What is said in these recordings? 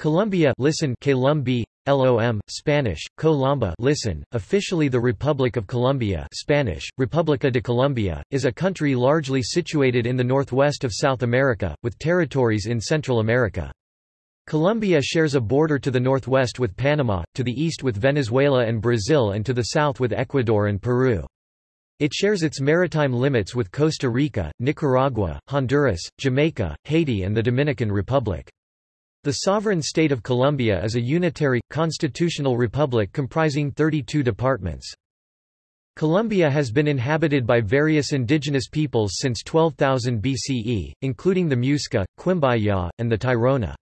Colombia listen Columbi, LOM, Spanish, Colomba listen, officially the Republic of Colombia Spanish, República de Colombia, is a country largely situated in the northwest of South America, with territories in Central America. Colombia shares a border to the northwest with Panama, to the east with Venezuela and Brazil and to the south with Ecuador and Peru. It shares its maritime limits with Costa Rica, Nicaragua, Honduras, Jamaica, Haiti and the Dominican Republic. The sovereign state of Colombia is a unitary, constitutional republic comprising 32 departments. Colombia has been inhabited by various indigenous peoples since 12,000 BCE, including the Muisca, Quimbaya, and the Tairona.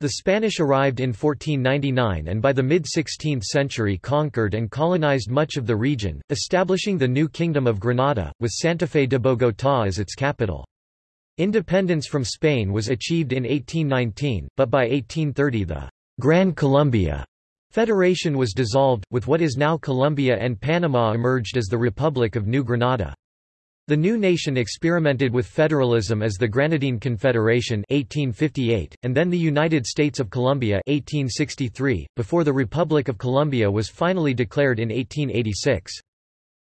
The Spanish arrived in 1499 and by the mid-16th century conquered and colonized much of the region, establishing the new Kingdom of Granada, with Santa Fe de Bogotá as its capital. Independence from Spain was achieved in 1819, but by 1830 the Gran Colombia Federation was dissolved, with what is now Colombia and Panama emerged as the Republic of New Granada. The new nation experimented with federalism as the Granadine Confederation 1858, and then the United States of Colombia 1863, before the Republic of Colombia was finally declared in 1886.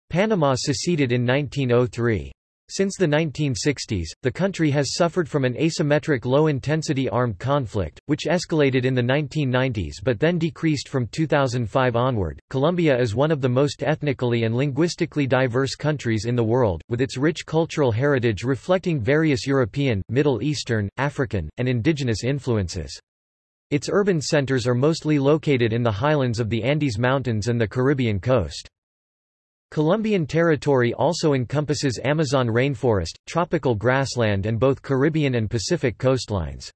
Panama seceded in 1903. Since the 1960s, the country has suffered from an asymmetric low-intensity armed conflict, which escalated in the 1990s but then decreased from 2005 onward. Colombia is one of the most ethnically and linguistically diverse countries in the world, with its rich cultural heritage reflecting various European, Middle Eastern, African, and indigenous influences. Its urban centers are mostly located in the highlands of the Andes Mountains and the Caribbean coast. Colombian territory also encompasses Amazon rainforest, tropical grassland and both Caribbean and Pacific coastlines.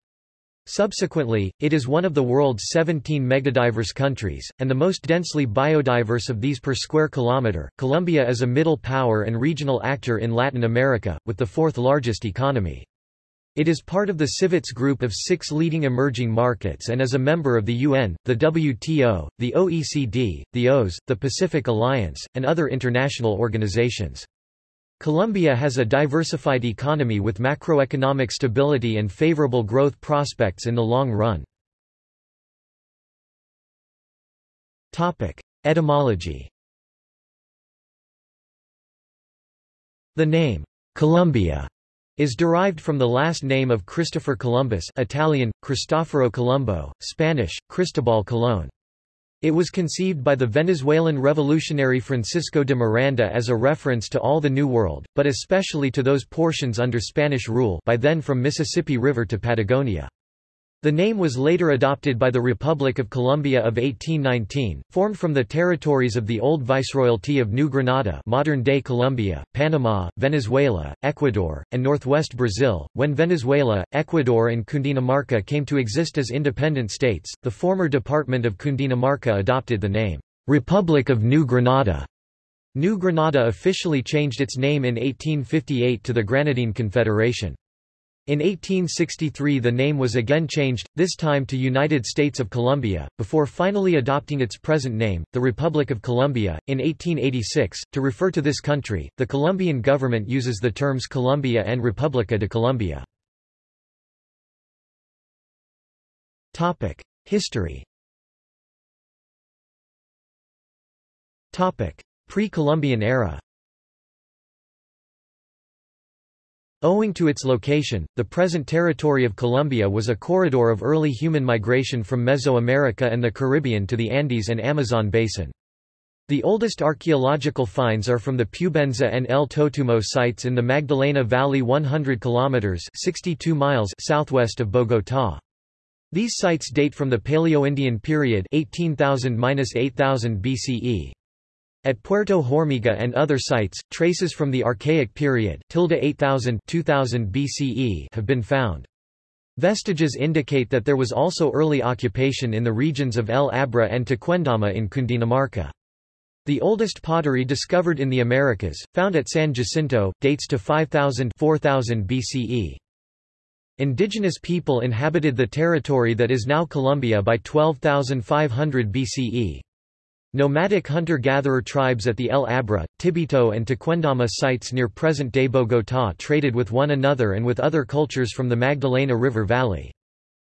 Subsequently, it is one of the world's 17 megadiverse countries, and the most densely biodiverse of these per square kilometer. Colombia is a middle power and regional actor in Latin America, with the fourth largest economy. It is part of the CIVETS group of six leading emerging markets and is a member of the UN, the WTO, the OECD, the OAS, the Pacific Alliance, and other international organizations. Colombia has a diversified economy with macroeconomic stability and favorable growth prospects in the long run. Etymology The name, Colombia is derived from the last name of Christopher Columbus Italian, Cristoforo Colombo, Spanish, Cristobal Colón. It was conceived by the Venezuelan revolutionary Francisco de Miranda as a reference to all the New World, but especially to those portions under Spanish rule by then from Mississippi River to Patagonia. The name was later adopted by the Republic of Colombia of 1819, formed from the territories of the old Viceroyalty of New Granada modern-day Colombia, Panama, Venezuela, Ecuador, and northwest Brazil. When Venezuela, Ecuador and Cundinamarca came to exist as independent states, the former department of Cundinamarca adopted the name, Republic of New Granada. New Granada officially changed its name in 1858 to the Granadine Confederation. In 1863 the name was again changed, this time to United States of Colombia, before finally adopting its present name, the Republic of Colombia. In 1886, to refer to this country, the Colombian government uses the terms Colombia and República de Colombia. History Pre-Columbian era Owing to its location, the present territory of Colombia was a corridor of early human migration from Mesoamerica and the Caribbean to the Andes and Amazon basin. The oldest archaeological finds are from the Pubenza and El Totumo sites in the Magdalena Valley 100 kilometers 62 miles southwest of Bogotá. These sites date from the Paleo-Indian period 18,000–8000 BCE. At Puerto Hormiga and other sites, traces from the Archaic period 8000 2000 BCE have been found. Vestiges indicate that there was also early occupation in the regions of El Abra and Tequendama in Cundinamarca. The oldest pottery discovered in the Americas, found at San Jacinto, dates to 5000 4000 BCE. Indigenous people inhabited the territory that is now Colombia by 12,500 BCE. Nomadic hunter-gatherer tribes at the El Abra, Tibito and Tequendama sites near present-day Bogotá traded with one another and with other cultures from the Magdalena River Valley.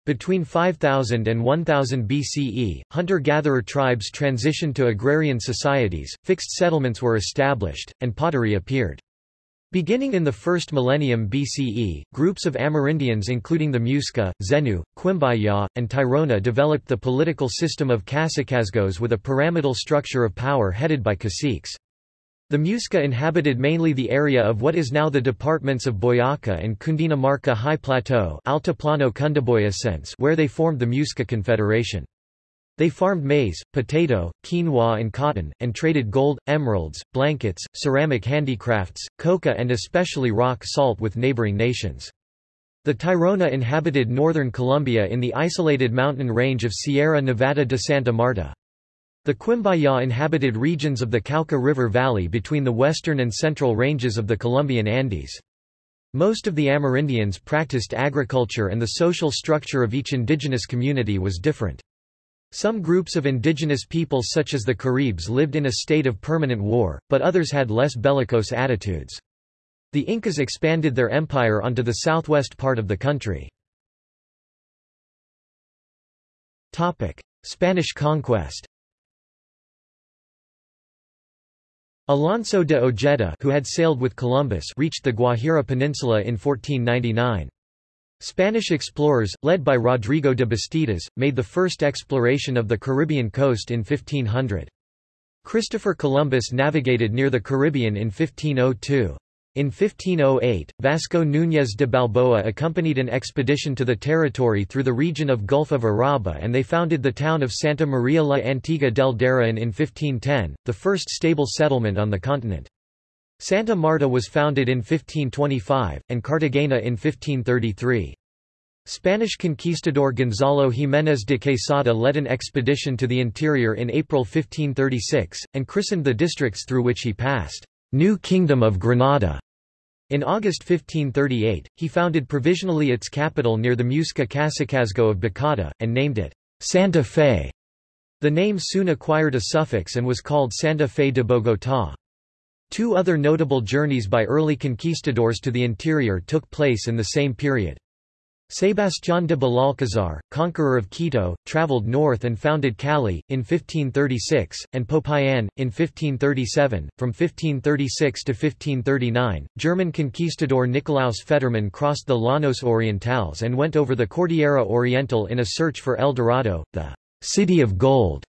Between 5000 and 1000 BCE, hunter-gatherer tribes transitioned to agrarian societies, fixed settlements were established, and pottery appeared. Beginning in the first millennium BCE, groups of Amerindians including the Muisca, Zenu, Quimbaya, and Tairona developed the political system of Cacicazgos with a pyramidal structure of power headed by caciques. The Muisca inhabited mainly the area of what is now the departments of Boyaca and Cundinamarca High Plateau where they formed the Muisca Confederation. They farmed maize, potato, quinoa and cotton, and traded gold, emeralds, blankets, ceramic handicrafts, coca and especially rock salt with neighboring nations. The Tairona inhabited northern Colombia in the isolated mountain range of Sierra Nevada de Santa Marta. The Quimbaya inhabited regions of the Cauca River Valley between the western and central ranges of the Colombian Andes. Most of the Amerindians practiced agriculture and the social structure of each indigenous community was different. Some groups of indigenous peoples such as the Caribs lived in a state of permanent war, but others had less bellicose attitudes. The Incas expanded their empire onto the southwest part of the country. Spanish conquest Alonso de Ojeda who had sailed with Columbus reached the Guajira Peninsula in 1499. Spanish explorers, led by Rodrigo de Bastidas, made the first exploration of the Caribbean coast in 1500. Christopher Columbus navigated near the Caribbean in 1502. In 1508, Vasco Núñez de Balboa accompanied an expedition to the territory through the region of Gulf of Urabá and they founded the town of Santa Maria la Antigua del Darien in 1510, the first stable settlement on the continent. Santa Marta was founded in 1525, and Cartagena in 1533. Spanish conquistador Gonzalo Jiménez de Quesada led an expedition to the interior in April 1536, and christened the districts through which he passed, New Kingdom of Granada. In August 1538, he founded provisionally its capital near the Muisca Cacicazgo of Bacata, and named it Santa Fe. The name soon acquired a suffix and was called Santa Fe de Bogotá. Two other notable journeys by early conquistadors to the interior took place in the same period. Sebastián de Belalcázar, conqueror of Quito, traveled north and founded Cali, in 1536, and Popayan, in 1537. From 1536 to 1539, German conquistador Nikolaus Federmann crossed the Llanos Orientales and went over the Cordillera Oriental in a search for El Dorado, the city of gold.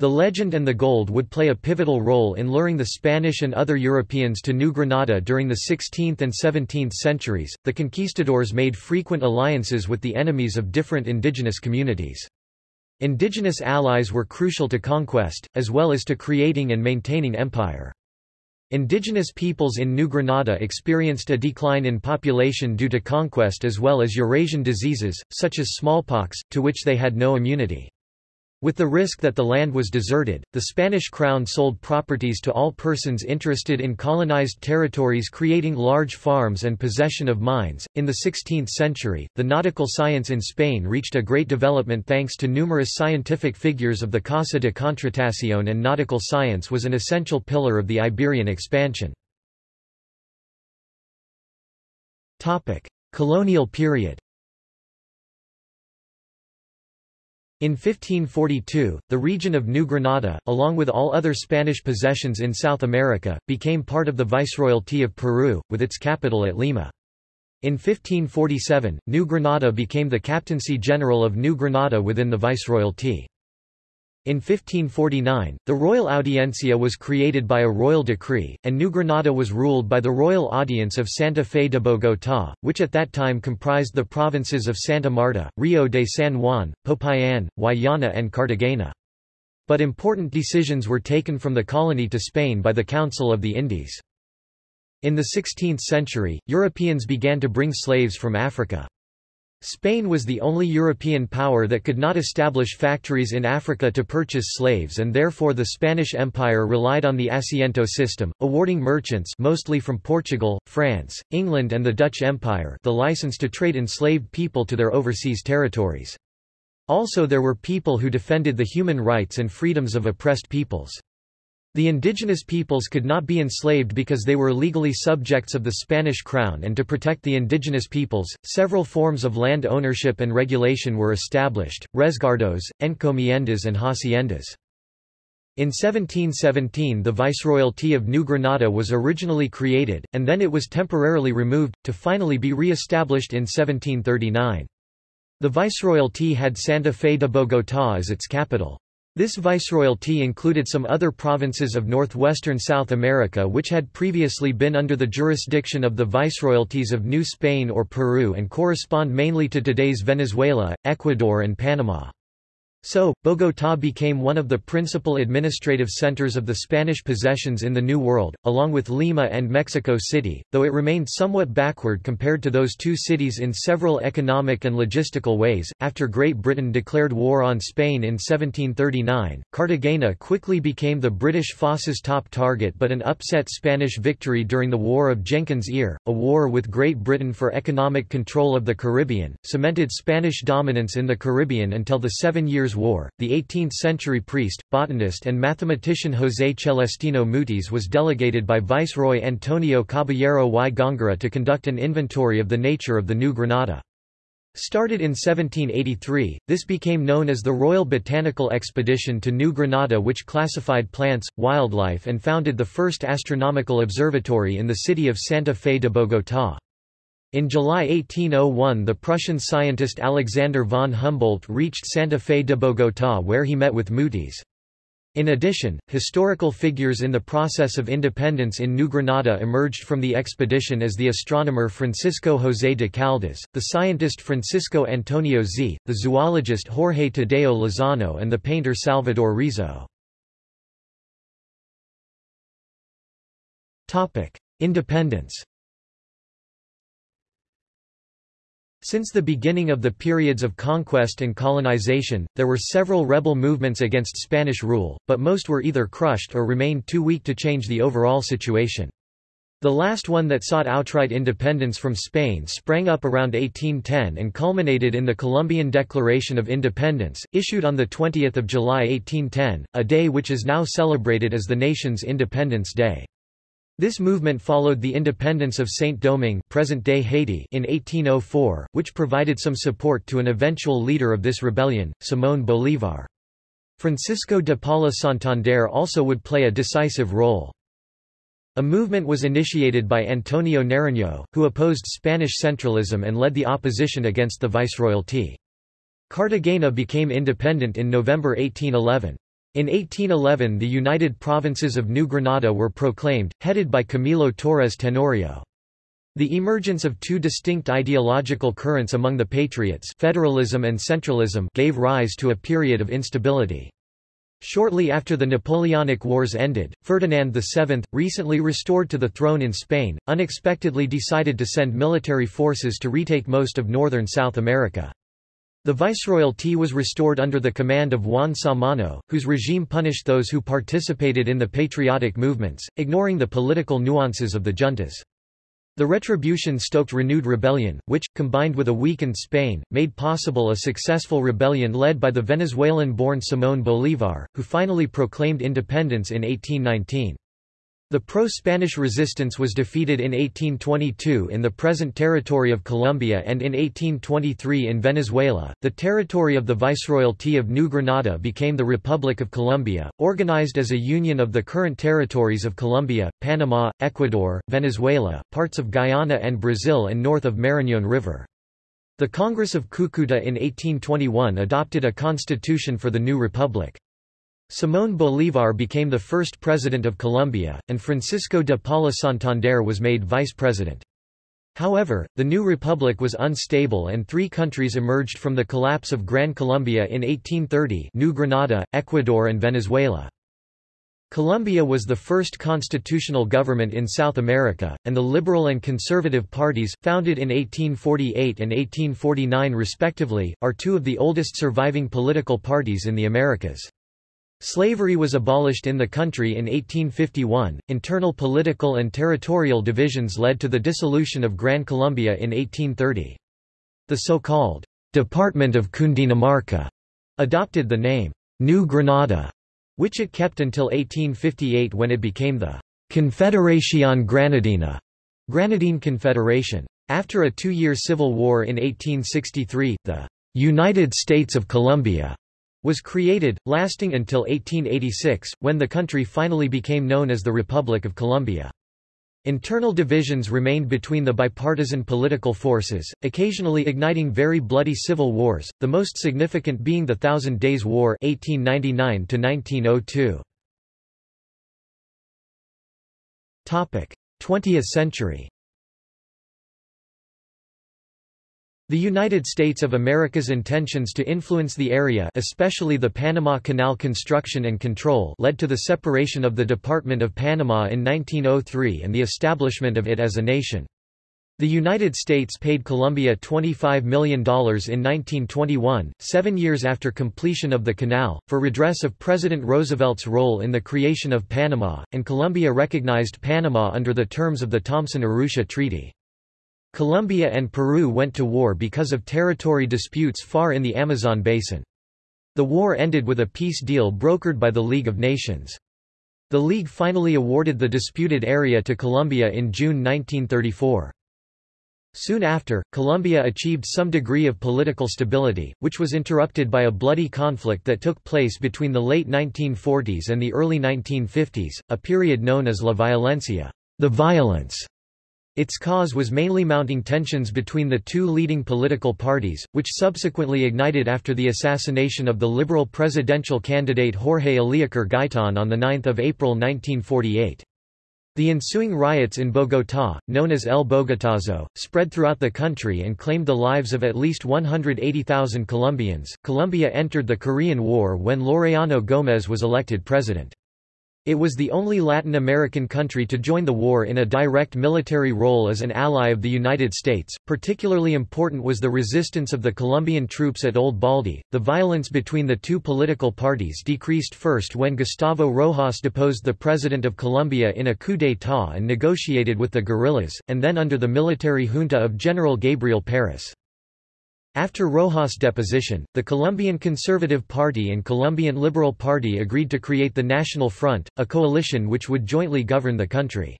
The legend and the gold would play a pivotal role in luring the Spanish and other Europeans to New Granada during the 16th and 17th centuries. The conquistadors made frequent alliances with the enemies of different indigenous communities. Indigenous allies were crucial to conquest, as well as to creating and maintaining empire. Indigenous peoples in New Granada experienced a decline in population due to conquest as well as Eurasian diseases, such as smallpox, to which they had no immunity. With the risk that the land was deserted, the Spanish crown sold properties to all persons interested in colonized territories creating large farms and possession of mines. In the 16th century, the nautical science in Spain reached a great development thanks to numerous scientific figures of the Casa de Contratación and nautical science was an essential pillar of the Iberian expansion. Topic: Colonial period. In 1542, the region of New Granada, along with all other Spanish possessions in South America, became part of the Viceroyalty of Peru, with its capital at Lima. In 1547, New Granada became the Captaincy General of New Granada within the Viceroyalty. In 1549, the Royal Audiencia was created by a royal decree, and New Granada was ruled by the Royal Audience of Santa Fe de Bogotá, which at that time comprised the provinces of Santa Marta, Rio de San Juan, Popayan, Guayana and Cartagena. But important decisions were taken from the colony to Spain by the Council of the Indies. In the 16th century, Europeans began to bring slaves from Africa. Spain was the only European power that could not establish factories in Africa to purchase slaves and therefore the Spanish Empire relied on the asiento system, awarding merchants mostly from Portugal, France, England and the Dutch Empire the license to trade enslaved people to their overseas territories. Also there were people who defended the human rights and freedoms of oppressed peoples. The indigenous peoples could not be enslaved because they were legally subjects of the Spanish crown and to protect the indigenous peoples, several forms of land ownership and regulation were established, resguardos, encomiendas and haciendas. In 1717 the Viceroyalty of New Granada was originally created, and then it was temporarily removed, to finally be re-established in 1739. The Viceroyalty had Santa Fe de Bogotá as its capital. This viceroyalty included some other provinces of northwestern South America which had previously been under the jurisdiction of the viceroyalties of New Spain or Peru and correspond mainly to today's Venezuela, Ecuador and Panama. So, Bogotá became one of the principal administrative centers of the Spanish possessions in the New World, along with Lima and Mexico City, though it remained somewhat backward compared to those two cities in several economic and logistical ways. After Great Britain declared war on Spain in 1739, Cartagena quickly became the British forces' top target but an upset Spanish victory during the War of Jenkins' Ear, a war with Great Britain for economic control of the Caribbean, cemented Spanish dominance in the Caribbean until the Seven Years Years' War, the 18th-century priest, botanist and mathematician José Celestino Mutis was delegated by Viceroy Antonio Caballero y Góngora to conduct an inventory of the nature of the New Granada. Started in 1783, this became known as the Royal Botanical Expedition to New Granada which classified plants, wildlife and founded the first astronomical observatory in the city of Santa Fe de Bogotá. In July 1801 the Prussian scientist Alexander von Humboldt reached Santa Fe de Bogotá where he met with Mutis. In addition, historical figures in the process of independence in New Granada emerged from the expedition as the astronomer Francisco José de Caldas, the scientist Francisco Antonio Zea, the zoologist Jorge Tadeo Lozano and the painter Salvador Rizo. Independence Since the beginning of the periods of conquest and colonization, there were several rebel movements against Spanish rule, but most were either crushed or remained too weak to change the overall situation. The last one that sought outright independence from Spain sprang up around 1810 and culminated in the Colombian Declaration of Independence, issued on 20 July 1810, a day which is now celebrated as the nation's Independence Day. This movement followed the independence of Saint-Domingue present-day Haiti in 1804, which provided some support to an eventual leader of this rebellion, Simón Bolívar. Francisco de Paula Santander also would play a decisive role. A movement was initiated by Antonio Nariño, who opposed Spanish centralism and led the opposition against the viceroyalty. Cartagena became independent in November 1811. In 1811 the United Provinces of New Granada were proclaimed, headed by Camilo Torres Tenorio. The emergence of two distinct ideological currents among the patriots federalism and centralism gave rise to a period of instability. Shortly after the Napoleonic Wars ended, Ferdinand VII, recently restored to the throne in Spain, unexpectedly decided to send military forces to retake most of northern South America. The viceroyalty was restored under the command of Juan Samano, whose regime punished those who participated in the patriotic movements, ignoring the political nuances of the juntas. The retribution stoked renewed rebellion, which, combined with a weakened Spain, made possible a successful rebellion led by the Venezuelan-born Simón Bolívar, who finally proclaimed independence in 1819. The pro-Spanish resistance was defeated in 1822 in the present territory of Colombia and in 1823 in Venezuela. The territory of the Viceroyalty of New Granada became the Republic of Colombia, organized as a union of the current territories of Colombia, Panama, Ecuador, Venezuela, parts of Guyana and Brazil and north of Marañón River. The Congress of Cúcuta in 1821 adopted a constitution for the new republic. Simón Bolívar became the first president of Colombia, and Francisco de Paula Santander was made vice president. However, the new republic was unstable and three countries emerged from the collapse of Gran Colombia in 1830 New Granada, Ecuador and Venezuela. Colombia was the first constitutional government in South America, and the liberal and conservative parties, founded in 1848 and 1849 respectively, are two of the oldest surviving political parties in the Americas. Slavery was abolished in the country in 1851. Internal political and territorial divisions led to the dissolution of Gran Colombia in 1830. The so-called Department of Cundinamarca adopted the name New Granada which it kept until 1858 when it became the Confederación Granadina, Granadine Confederation. After a two-year civil war in 1863, the United States of Colombia was created, lasting until 1886, when the country finally became known as the Republic of Colombia. Internal divisions remained between the bipartisan political forces, occasionally igniting very bloody civil wars, the most significant being the Thousand Days War 1899 -1902. 20th century The United States of America's intentions to influence the area especially the Panama Canal construction and control led to the separation of the Department of Panama in 1903 and the establishment of it as a nation. The United States paid Colombia $25 million in 1921, seven years after completion of the canal, for redress of President Roosevelt's role in the creation of Panama, and Colombia recognized Panama under the terms of the Thomson-Urrutia Treaty. Colombia and Peru went to war because of territory disputes far in the Amazon basin. The war ended with a peace deal brokered by the League of Nations. The League finally awarded the disputed area to Colombia in June 1934. Soon after, Colombia achieved some degree of political stability, which was interrupted by a bloody conflict that took place between the late 1940s and the early 1950s, a period known as La Violencia, the violence, its cause was mainly mounting tensions between the two leading political parties, which subsequently ignited after the assassination of the liberal presidential candidate Jorge Eliécer Gaitan on 9 April 1948. The ensuing riots in Bogotá, known as El Bogotazo, spread throughout the country and claimed the lives of at least 180,000 Colombians. Colombia entered the Korean War when Laureano Gómez was elected president. It was the only Latin American country to join the war in a direct military role as an ally of the United States. Particularly important was the resistance of the Colombian troops at Old Baldy. The violence between the two political parties decreased first when Gustavo Rojas deposed the president of Colombia in a coup d'état and negotiated with the guerrillas, and then under the military junta of General Gabriel Paris. After Rojas' deposition, the Colombian Conservative Party and Colombian Liberal Party agreed to create the National Front, a coalition which would jointly govern the country.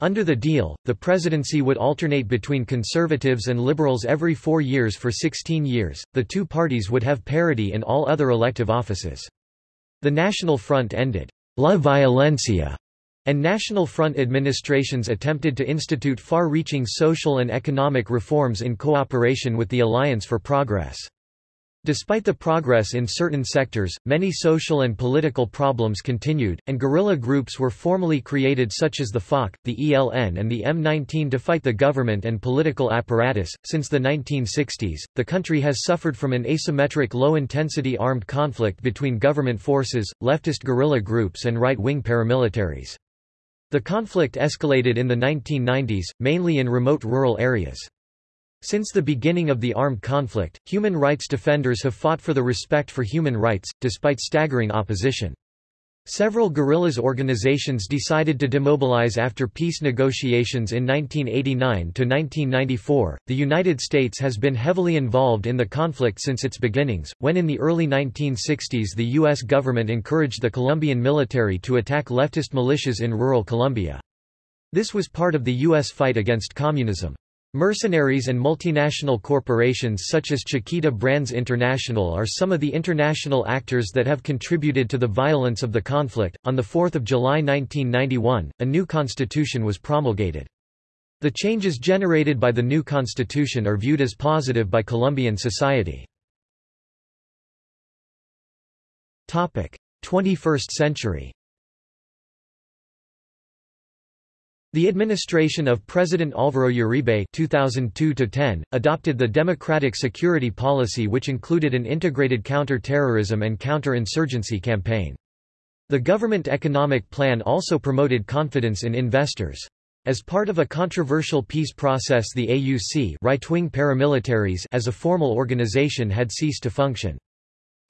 Under the deal, the presidency would alternate between conservatives and liberals every four years for 16 years. The two parties would have parity in all other elective offices. The National Front ended La Violencia and National Front administrations attempted to institute far-reaching social and economic reforms in cooperation with the Alliance for Progress. Despite the progress in certain sectors, many social and political problems continued, and guerrilla groups were formally created such as the FARC, the ELN, and the M19 to fight the government and political apparatus. Since the 1960s, the country has suffered from an asymmetric low intensity armed conflict between government forces, leftist guerrilla groups, and right wing paramilitaries. The conflict escalated in the 1990s, mainly in remote rural areas. Since the beginning of the armed conflict, human rights defenders have fought for the respect for human rights, despite staggering opposition. Several guerrillas organizations decided to demobilize after peace negotiations in 1989 to 1994. The United States has been heavily involved in the conflict since its beginnings, when in the early 1960s the U.S. government encouraged the Colombian military to attack leftist militias in rural Colombia. This was part of the U.S. fight against communism. Mercenaries and multinational corporations such as Chiquita Brands International are some of the international actors that have contributed to the violence of the conflict. On the 4th of July 1991, a new constitution was promulgated. The changes generated by the new constitution are viewed as positive by Colombian society. Topic: 21st century. The administration of President Álvaro Uribe 2002 adopted the Democratic Security Policy which included an integrated counter-terrorism and counter-insurgency campaign. The government economic plan also promoted confidence in investors. As part of a controversial peace process the AUC right-wing paramilitaries as a formal organization had ceased to function.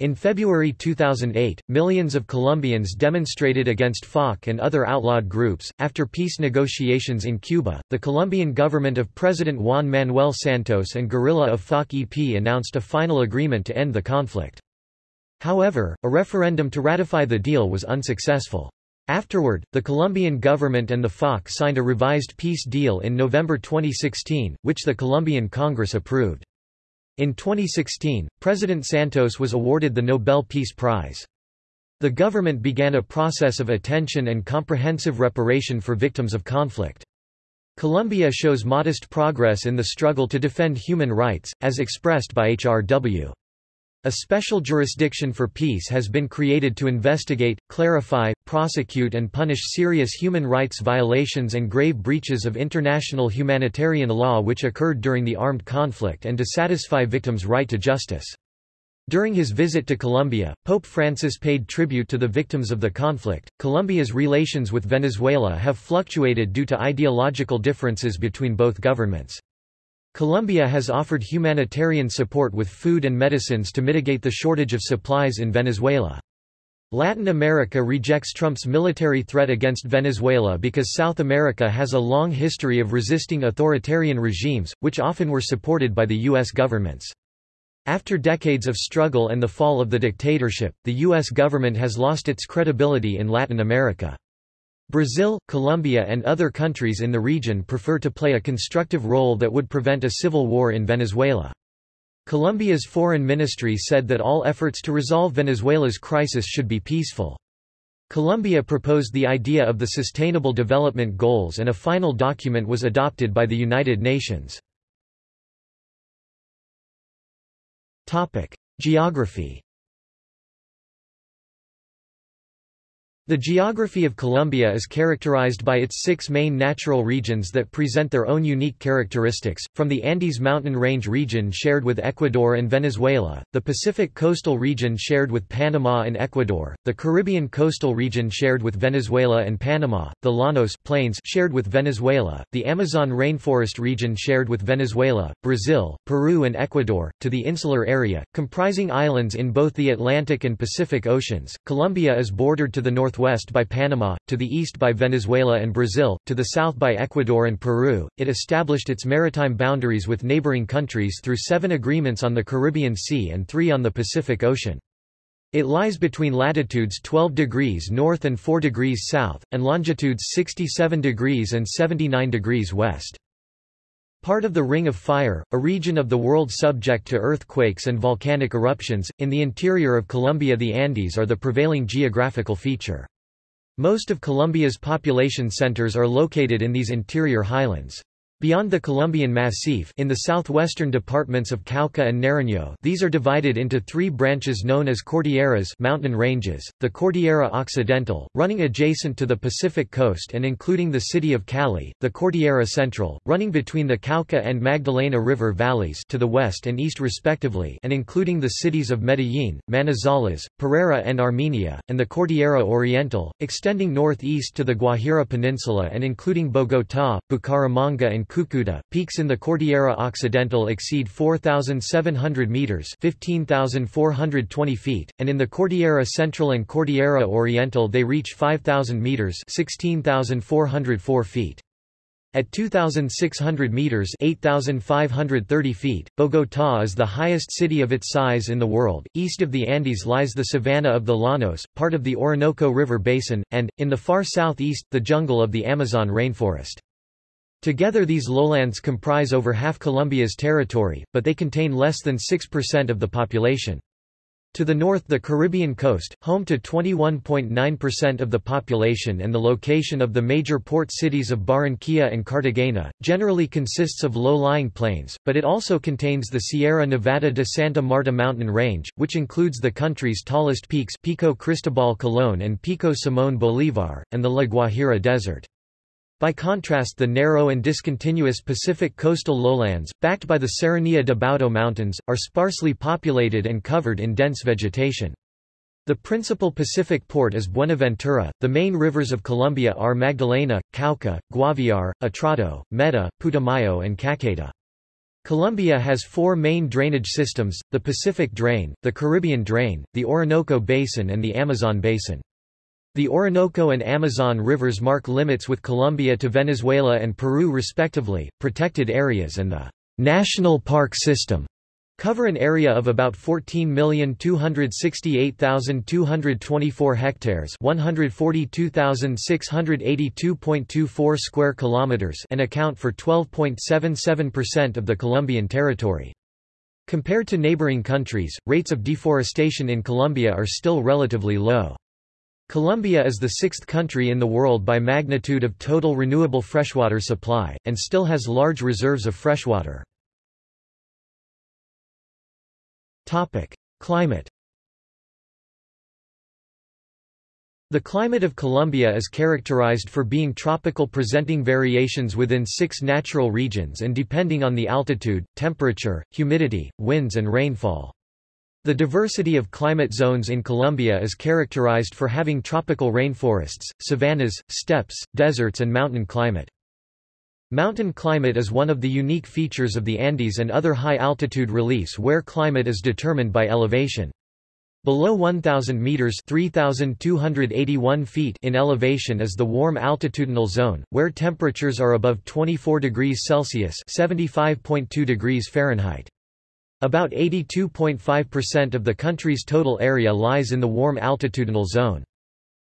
In February 2008, millions of Colombians demonstrated against FARC and other outlawed groups. After peace negotiations in Cuba, the Colombian government of President Juan Manuel Santos and guerrilla of FARC-EP announced a final agreement to end the conflict. However, a referendum to ratify the deal was unsuccessful. Afterward, the Colombian government and the FARC signed a revised peace deal in November 2016, which the Colombian Congress approved. In 2016, President Santos was awarded the Nobel Peace Prize. The government began a process of attention and comprehensive reparation for victims of conflict. Colombia shows modest progress in the struggle to defend human rights, as expressed by HRW. A special jurisdiction for peace has been created to investigate, clarify, prosecute and punish serious human rights violations and grave breaches of international humanitarian law which occurred during the armed conflict and to satisfy victims' right to justice. During his visit to Colombia, Pope Francis paid tribute to the victims of the conflict. Colombia's relations with Venezuela have fluctuated due to ideological differences between both governments. Colombia has offered humanitarian support with food and medicines to mitigate the shortage of supplies in Venezuela. Latin America rejects Trump's military threat against Venezuela because South America has a long history of resisting authoritarian regimes, which often were supported by the U.S. governments. After decades of struggle and the fall of the dictatorship, the U.S. government has lost its credibility in Latin America. Brazil, Colombia and other countries in the region prefer to play a constructive role that would prevent a civil war in Venezuela. Colombia's foreign ministry said that all efforts to resolve Venezuela's crisis should be peaceful. Colombia proposed the idea of the Sustainable Development Goals and a final document was adopted by the United Nations. Geography The geography of Colombia is characterized by its six main natural regions that present their own unique characteristics, from the Andes mountain range region shared with Ecuador and Venezuela, the Pacific coastal region shared with Panama and Ecuador, the Caribbean coastal region shared with Venezuela and Panama, the Llanos plains shared with Venezuela, the Amazon rainforest region shared with Venezuela, Brazil, Peru and Ecuador, to the insular area, comprising islands in both the Atlantic and Pacific Oceans. Colombia is bordered to the north northwest by Panama, to the east by Venezuela and Brazil, to the south by Ecuador and Peru. It established its maritime boundaries with neighboring countries through seven agreements on the Caribbean Sea and three on the Pacific Ocean. It lies between latitudes 12 degrees north and 4 degrees south, and longitudes 67 degrees and 79 degrees west. Part of the Ring of Fire, a region of the world subject to earthquakes and volcanic eruptions, in the interior of Colombia the Andes are the prevailing geographical feature. Most of Colombia's population centers are located in these interior highlands. Beyond the Colombian Massif in the southwestern departments of Cauca and Nariño these are divided into three branches known as cordilleras mountain ranges, the Cordillera Occidental, running adjacent to the Pacific coast and including the city of Cali, the Cordillera Central, running between the Cauca and Magdalena River valleys to the west and east respectively and including the cities of Medellín, Manizales, Pereira and Armenia, and the Cordillera Oriental, extending northeast to the Guajira Peninsula and including Bogotá, Bucaramanga and Cúcuta. Peaks in the Cordillera Occidental exceed 4,700 meters (15,420 feet), and in the Cordillera Central and Cordillera Oriental they reach 5,000 meters (16,404 feet). At 2,600 meters 8,530 feet, Bogotá is the highest city of its size in the world. East of the Andes lies the savanna of the Llanos, part of the Orinoco River basin, and, in the far southeast, the jungle of the Amazon rainforest. Together these lowlands comprise over half Colombia's territory, but they contain less than 6% of the population. To the north the Caribbean coast, home to 21.9% of the population and the location of the major port cities of Barranquilla and Cartagena, generally consists of low-lying plains, but it also contains the Sierra Nevada de Santa Marta mountain range, which includes the country's tallest peaks Pico Cristobal Colón and Pico Simón Bolívar, and the La Guajira Desert. By contrast the narrow and discontinuous Pacific coastal lowlands, backed by the Serranía de Baudó Mountains, are sparsely populated and covered in dense vegetation. The principal Pacific port is Buenaventura. The main rivers of Colombia are Magdalena, Cauca, Guaviare, Atrato, Meta, Putumayo and Caqueta. Colombia has four main drainage systems, the Pacific Drain, the Caribbean Drain, the Orinoco Basin and the Amazon Basin. The Orinoco and Amazon rivers mark limits with Colombia to Venezuela and Peru respectively, protected areas and the national park system cover an area of about 14,268,224 hectares, 142,682.24 square kilometers, and account for 12.77% of the Colombian territory. Compared to neighboring countries, rates of deforestation in Colombia are still relatively low. Colombia is the sixth country in the world by magnitude of total renewable freshwater supply, and still has large reserves of freshwater. Climate The climate of Colombia is characterized for being tropical presenting variations within six natural regions and depending on the altitude, temperature, humidity, winds and rainfall. The diversity of climate zones in Colombia is characterized for having tropical rainforests, savannas, steppes, deserts and mountain climate. Mountain climate is one of the unique features of the Andes and other high-altitude reliefs where climate is determined by elevation. Below 1,000 meters (3,281 feet) in elevation is the warm altitudinal zone, where temperatures are above 24 degrees Celsius (75.2 degrees Fahrenheit). About 82.5% of the country's total area lies in the warm altitudinal zone.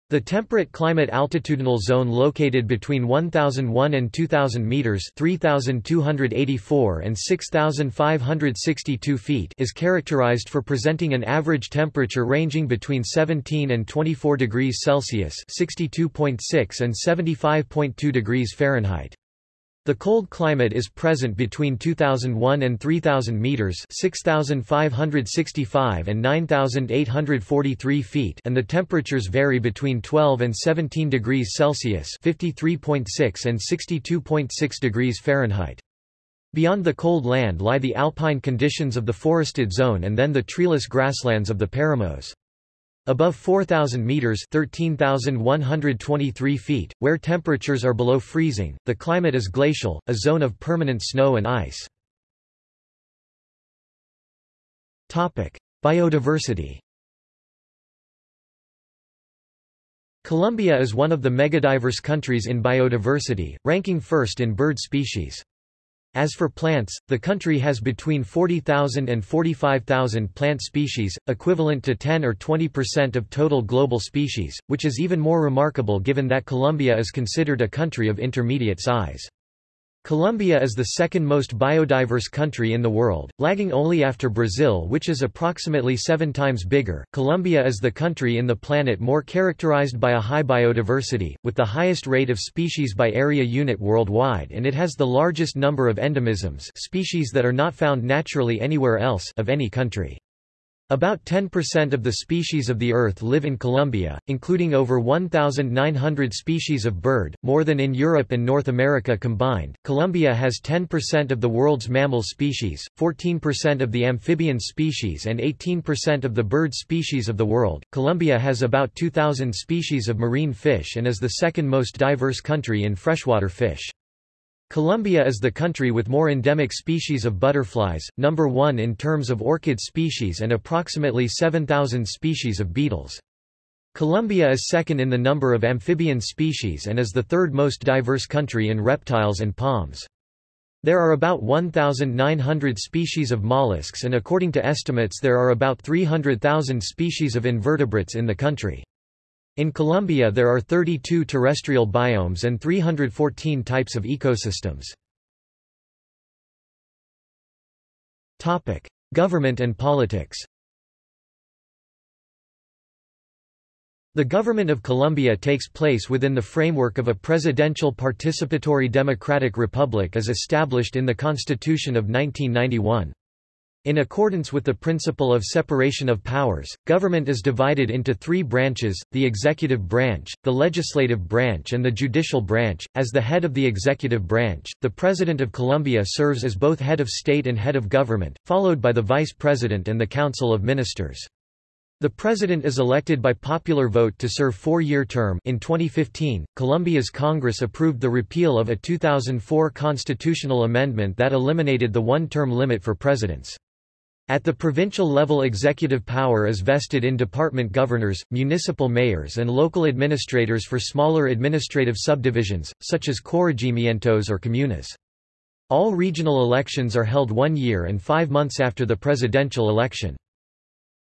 The temperate climate altitudinal zone located between 1001 and 2000 meters 3284 and 6562 feet is characterized for presenting an average temperature ranging between 17 and 24 degrees Celsius 62.6 and 75.2 degrees Fahrenheit. The cold climate is present between 2001 and 3000 meters, 6565 and 9843 feet, and the temperatures vary between 12 and 17 degrees Celsius, 53.6 and 62.6 degrees Fahrenheit. Beyond the cold land lie the alpine conditions of the forested zone and then the treeless grasslands of the Paramos. Above 4,000 meters 13,123 feet, where temperatures are below freezing, the climate is glacial, a zone of permanent snow and ice. Topic. Biodiversity Colombia is one of the megadiverse countries in biodiversity, ranking first in bird species. As for plants, the country has between 40,000 and 45,000 plant species, equivalent to 10 or 20% of total global species, which is even more remarkable given that Colombia is considered a country of intermediate size. Colombia is the second most biodiverse country in the world, lagging only after Brazil which is approximately seven times bigger. Colombia is the country in the planet more characterized by a high biodiversity, with the highest rate of species by area unit worldwide and it has the largest number of endemisms species that are not found naturally anywhere else of any country. About 10% of the species of the Earth live in Colombia, including over 1,900 species of bird, more than in Europe and North America combined. Colombia has 10% of the world's mammal species, 14% of the amphibian species, and 18% of the bird species of the world. Colombia has about 2,000 species of marine fish and is the second most diverse country in freshwater fish. Colombia is the country with more endemic species of butterflies, number one in terms of orchid species and approximately 7,000 species of beetles. Colombia is second in the number of amphibian species and is the third most diverse country in reptiles and palms. There are about 1,900 species of mollusks and according to estimates there are about 300,000 species of invertebrates in the country. In Colombia there are 32 terrestrial biomes and 314 types of ecosystems. Government and politics The government of Colombia takes place within the framework of a presidential participatory democratic republic as established in the Constitution of 1991. In accordance with the principle of separation of powers, government is divided into three branches, the executive branch, the legislative branch and the judicial branch. As the head of the executive branch, the President of Colombia serves as both head of state and head of government, followed by the Vice President and the Council of Ministers. The president is elected by popular vote to serve four-year term in 2015, Colombia's Congress approved the repeal of a 2004 constitutional amendment that eliminated the one-term limit for presidents. At the provincial level executive power is vested in department governors, municipal mayors and local administrators for smaller administrative subdivisions, such as corregimientos or comunas. All regional elections are held one year and five months after the presidential election.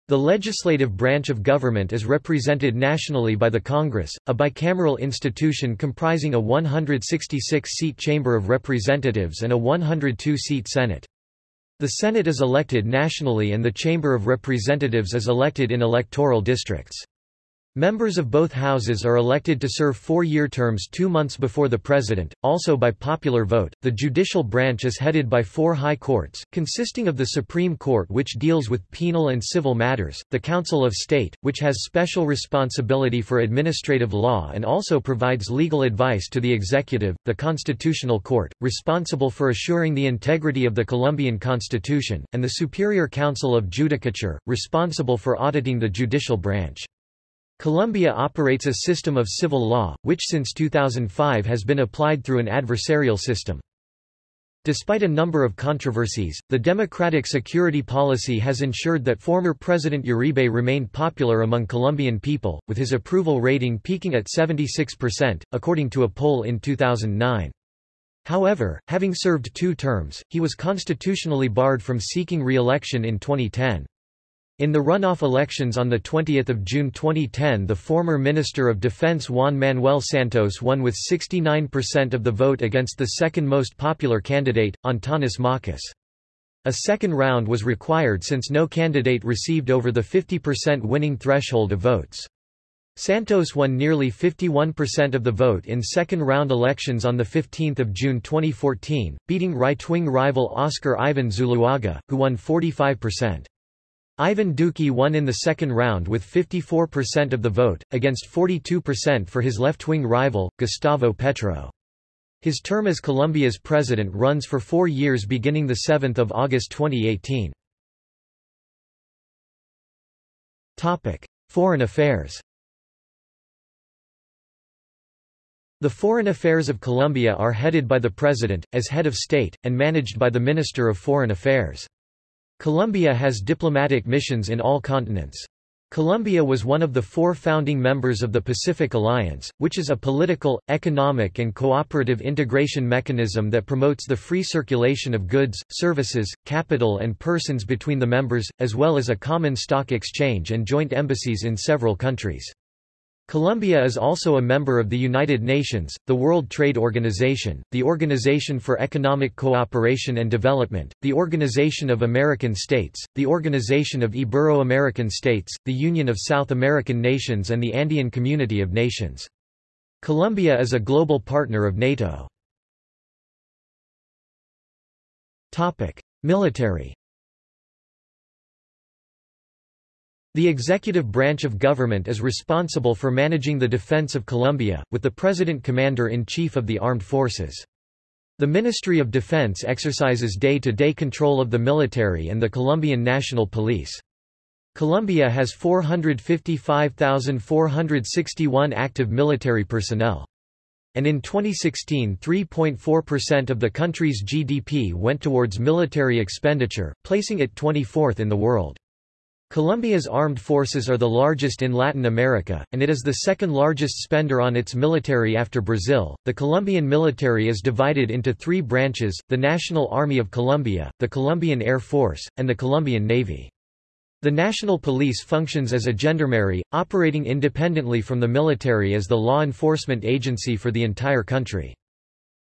The legislative branch of government is represented nationally by the Congress, a bicameral institution comprising a 166-seat Chamber of Representatives and a 102-seat Senate. The Senate is elected nationally and the Chamber of Representatives is elected in electoral districts. Members of both houses are elected to serve four-year terms two months before the president, also by popular vote. The judicial branch is headed by four high courts, consisting of the Supreme Court which deals with penal and civil matters, the Council of State, which has special responsibility for administrative law and also provides legal advice to the executive, the Constitutional Court, responsible for assuring the integrity of the Colombian Constitution, and the Superior Council of Judicature, responsible for auditing the judicial branch. Colombia operates a system of civil law, which since 2005 has been applied through an adversarial system. Despite a number of controversies, the democratic security policy has ensured that former President Uribe remained popular among Colombian people, with his approval rating peaking at 76%, according to a poll in 2009. However, having served two terms, he was constitutionally barred from seeking re-election in 2010. In the runoff elections on 20 June 2010 the former Minister of Defense Juan Manuel Santos won with 69% of the vote against the second most popular candidate, Antanas Mockus. A second round was required since no candidate received over the 50% winning threshold of votes. Santos won nearly 51% of the vote in second-round elections on 15 June 2014, beating right-wing rival Oscar Ivan Zuluaga, who won 45%. Ivan Duque won in the second round with 54% of the vote, against 42% for his left-wing rival, Gustavo Petro. His term as Colombia's president runs for four years beginning 7 August 2018. Foreign affairs The foreign affairs of Colombia are headed by the President, as head of state, and managed by the Minister of Foreign Affairs. Colombia has diplomatic missions in all continents. Colombia was one of the four founding members of the Pacific Alliance, which is a political, economic and cooperative integration mechanism that promotes the free circulation of goods, services, capital and persons between the members, as well as a common stock exchange and joint embassies in several countries. Colombia is also a member of the United Nations, the World Trade Organization, the Organization for Economic Cooperation and Development, the Organization of American States, the Organization of Ibero-American States, the Union of South American Nations and the Andean Community of Nations. Colombia is a global partner of NATO. Military The executive branch of government is responsible for managing the defense of Colombia, with the President Commander-in-Chief of the Armed Forces. The Ministry of Defense exercises day-to-day -day control of the military and the Colombian National Police. Colombia has 455,461 active military personnel. And in 2016 3.4% of the country's GDP went towards military expenditure, placing it 24th in the world. Colombia's armed forces are the largest in Latin America, and it is the second largest spender on its military after Brazil. The Colombian military is divided into three branches the National Army of Colombia, the Colombian Air Force, and the Colombian Navy. The National Police functions as a gendarmerie, operating independently from the military as the law enforcement agency for the entire country.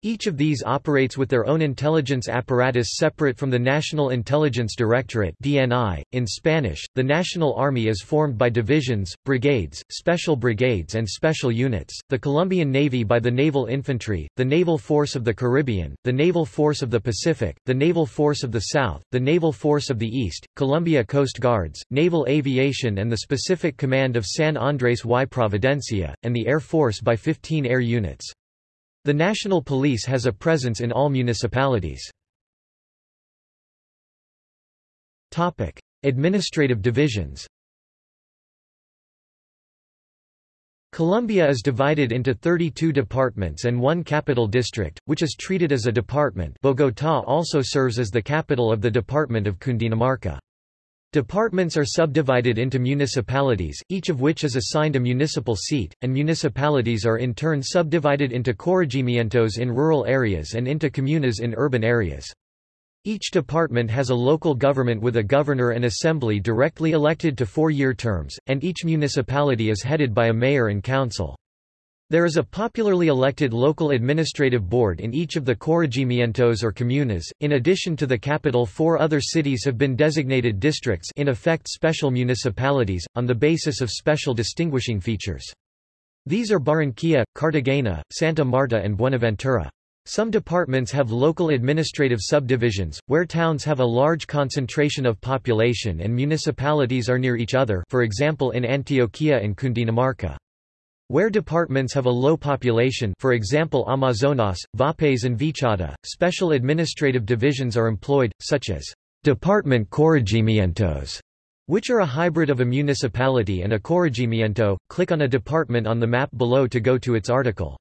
Each of these operates with their own intelligence apparatus separate from the National Intelligence Directorate (DNI). In Spanish, the National Army is formed by divisions, brigades, special brigades and special units. The Colombian Navy by the Naval Infantry, the Naval Force of the Caribbean, the Naval Force of the Pacific, the Naval Force of the South, the Naval Force of the East, Colombia Coast Guards, Naval Aviation and the Specific Command of San Andrés y Providencia, and the Air Force by 15 air units. The National Police has a presence in all municipalities. Topic: Administrative divisions Colombia is divided into 32 departments and one capital district, which is treated as a department Bogotá also serves as the capital of the department of Cundinamarca. Departments are subdivided into municipalities, each of which is assigned a municipal seat, and municipalities are in turn subdivided into corregimientos in rural areas and into comunas in urban areas. Each department has a local government with a governor and assembly directly elected to four-year terms, and each municipality is headed by a mayor and council. There is a popularly elected local administrative board in each of the corregimientos or comunas. In addition to the capital, four other cities have been designated districts, in effect special municipalities, on the basis of special distinguishing features. These are Barranquilla, Cartagena, Santa Marta, and Buenaventura. Some departments have local administrative subdivisions, where towns have a large concentration of population and municipalities are near each other for example in Antioquia and Cundinamarca. Where departments have a low population for example Amazonas, Vaupés and Vichada, special administrative divisions are employed, such as department corregimientos, which are a hybrid of a municipality and a corregimiento. Click on a department on the map below to go to its article.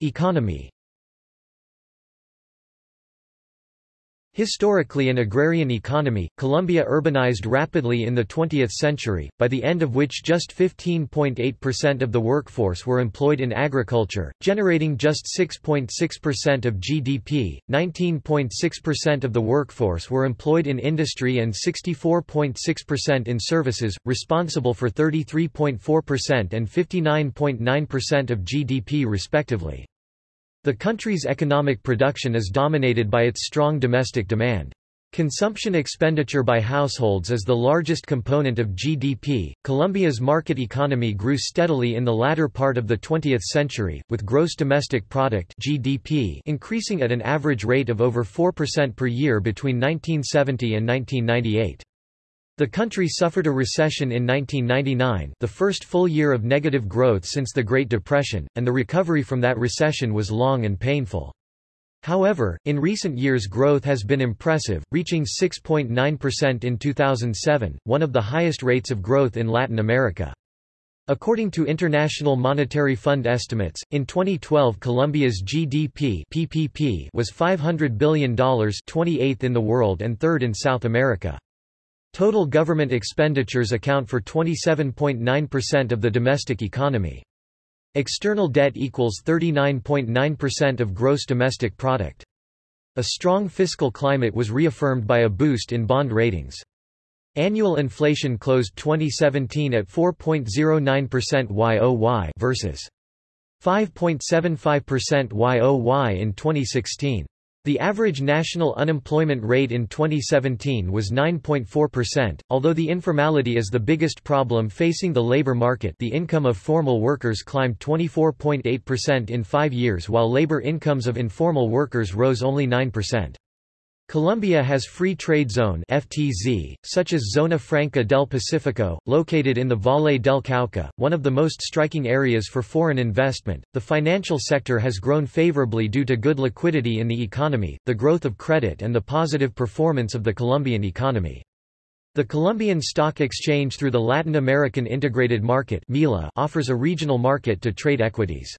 Economy Historically an agrarian economy, Colombia urbanized rapidly in the 20th century, by the end of which just 15.8% of the workforce were employed in agriculture, generating just 6.6% of GDP, 19.6% of the workforce were employed in industry and 64.6% in services, responsible for 33.4% and 59.9% of GDP respectively. The country's economic production is dominated by its strong domestic demand. Consumption expenditure by households is the largest component of GDP. Colombia's market economy grew steadily in the latter part of the 20th century, with gross domestic product (GDP) increasing at an average rate of over 4% per year between 1970 and 1998. The country suffered a recession in 1999 the first full year of negative growth since the Great Depression, and the recovery from that recession was long and painful. However, in recent years growth has been impressive, reaching 6.9% in 2007, one of the highest rates of growth in Latin America. According to International Monetary Fund estimates, in 2012 Colombia's GDP PPP was $500 billion 28th in the world and third in South America. Total government expenditures account for 27.9% of the domestic economy. External debt equals 39.9% of gross domestic product. A strong fiscal climate was reaffirmed by a boost in bond ratings. Annual inflation closed 2017 at 4.09% YOY versus 5.75% YOY in 2016. The average national unemployment rate in 2017 was 9.4%. Although the informality is the biggest problem facing the labor market, the income of formal workers climbed 24.8% in 5 years while labor incomes of informal workers rose only 9%. Colombia has Free Trade Zone (FTZ), such as Zona Franca del Pacifico, located in the Valle del Cauca, one of the most striking areas for foreign investment. The financial sector has grown favorably due to good liquidity in the economy, the growth of credit and the positive performance of the Colombian economy. The Colombian Stock Exchange through the Latin American Integrated Market offers a regional market to trade equities.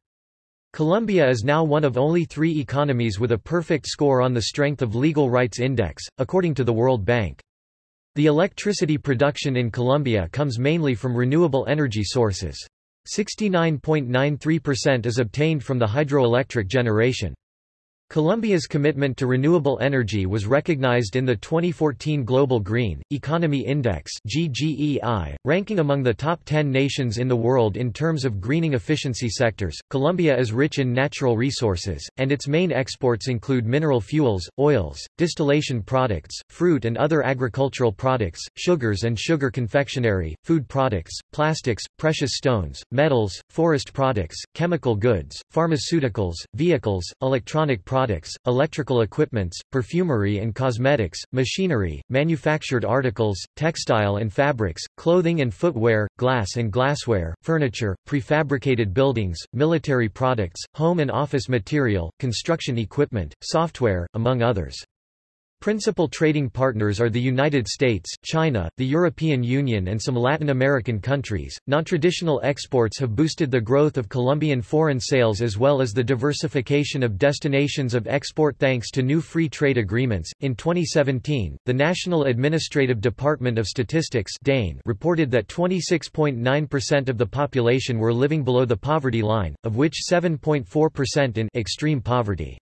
Colombia is now one of only three economies with a perfect score on the Strength of Legal Rights Index, according to the World Bank. The electricity production in Colombia comes mainly from renewable energy sources. 69.93% is obtained from the hydroelectric generation. Colombia's commitment to renewable energy was recognized in the 2014 Global Green Economy Index (GGEI), ranking among the top 10 nations in the world in terms of greening efficiency sectors. Colombia is rich in natural resources, and its main exports include mineral fuels, oils, distillation products, fruit and other agricultural products, sugars and sugar confectionery, food products, plastics, precious stones, metals, forest products, chemical goods, pharmaceuticals, vehicles, electronic products products, electrical equipments, perfumery and cosmetics, machinery, manufactured articles, textile and fabrics, clothing and footwear, glass and glassware, furniture, prefabricated buildings, military products, home and office material, construction equipment, software, among others. Principal trading partners are the United States, China, the European Union, and some Latin American countries. Non-traditional exports have boosted the growth of Colombian foreign sales as well as the diversification of destinations of export thanks to new free trade agreements. In 2017, the National Administrative Department of Statistics (DANE) reported that 26.9% of the population were living below the poverty line, of which 7.4% in extreme poverty.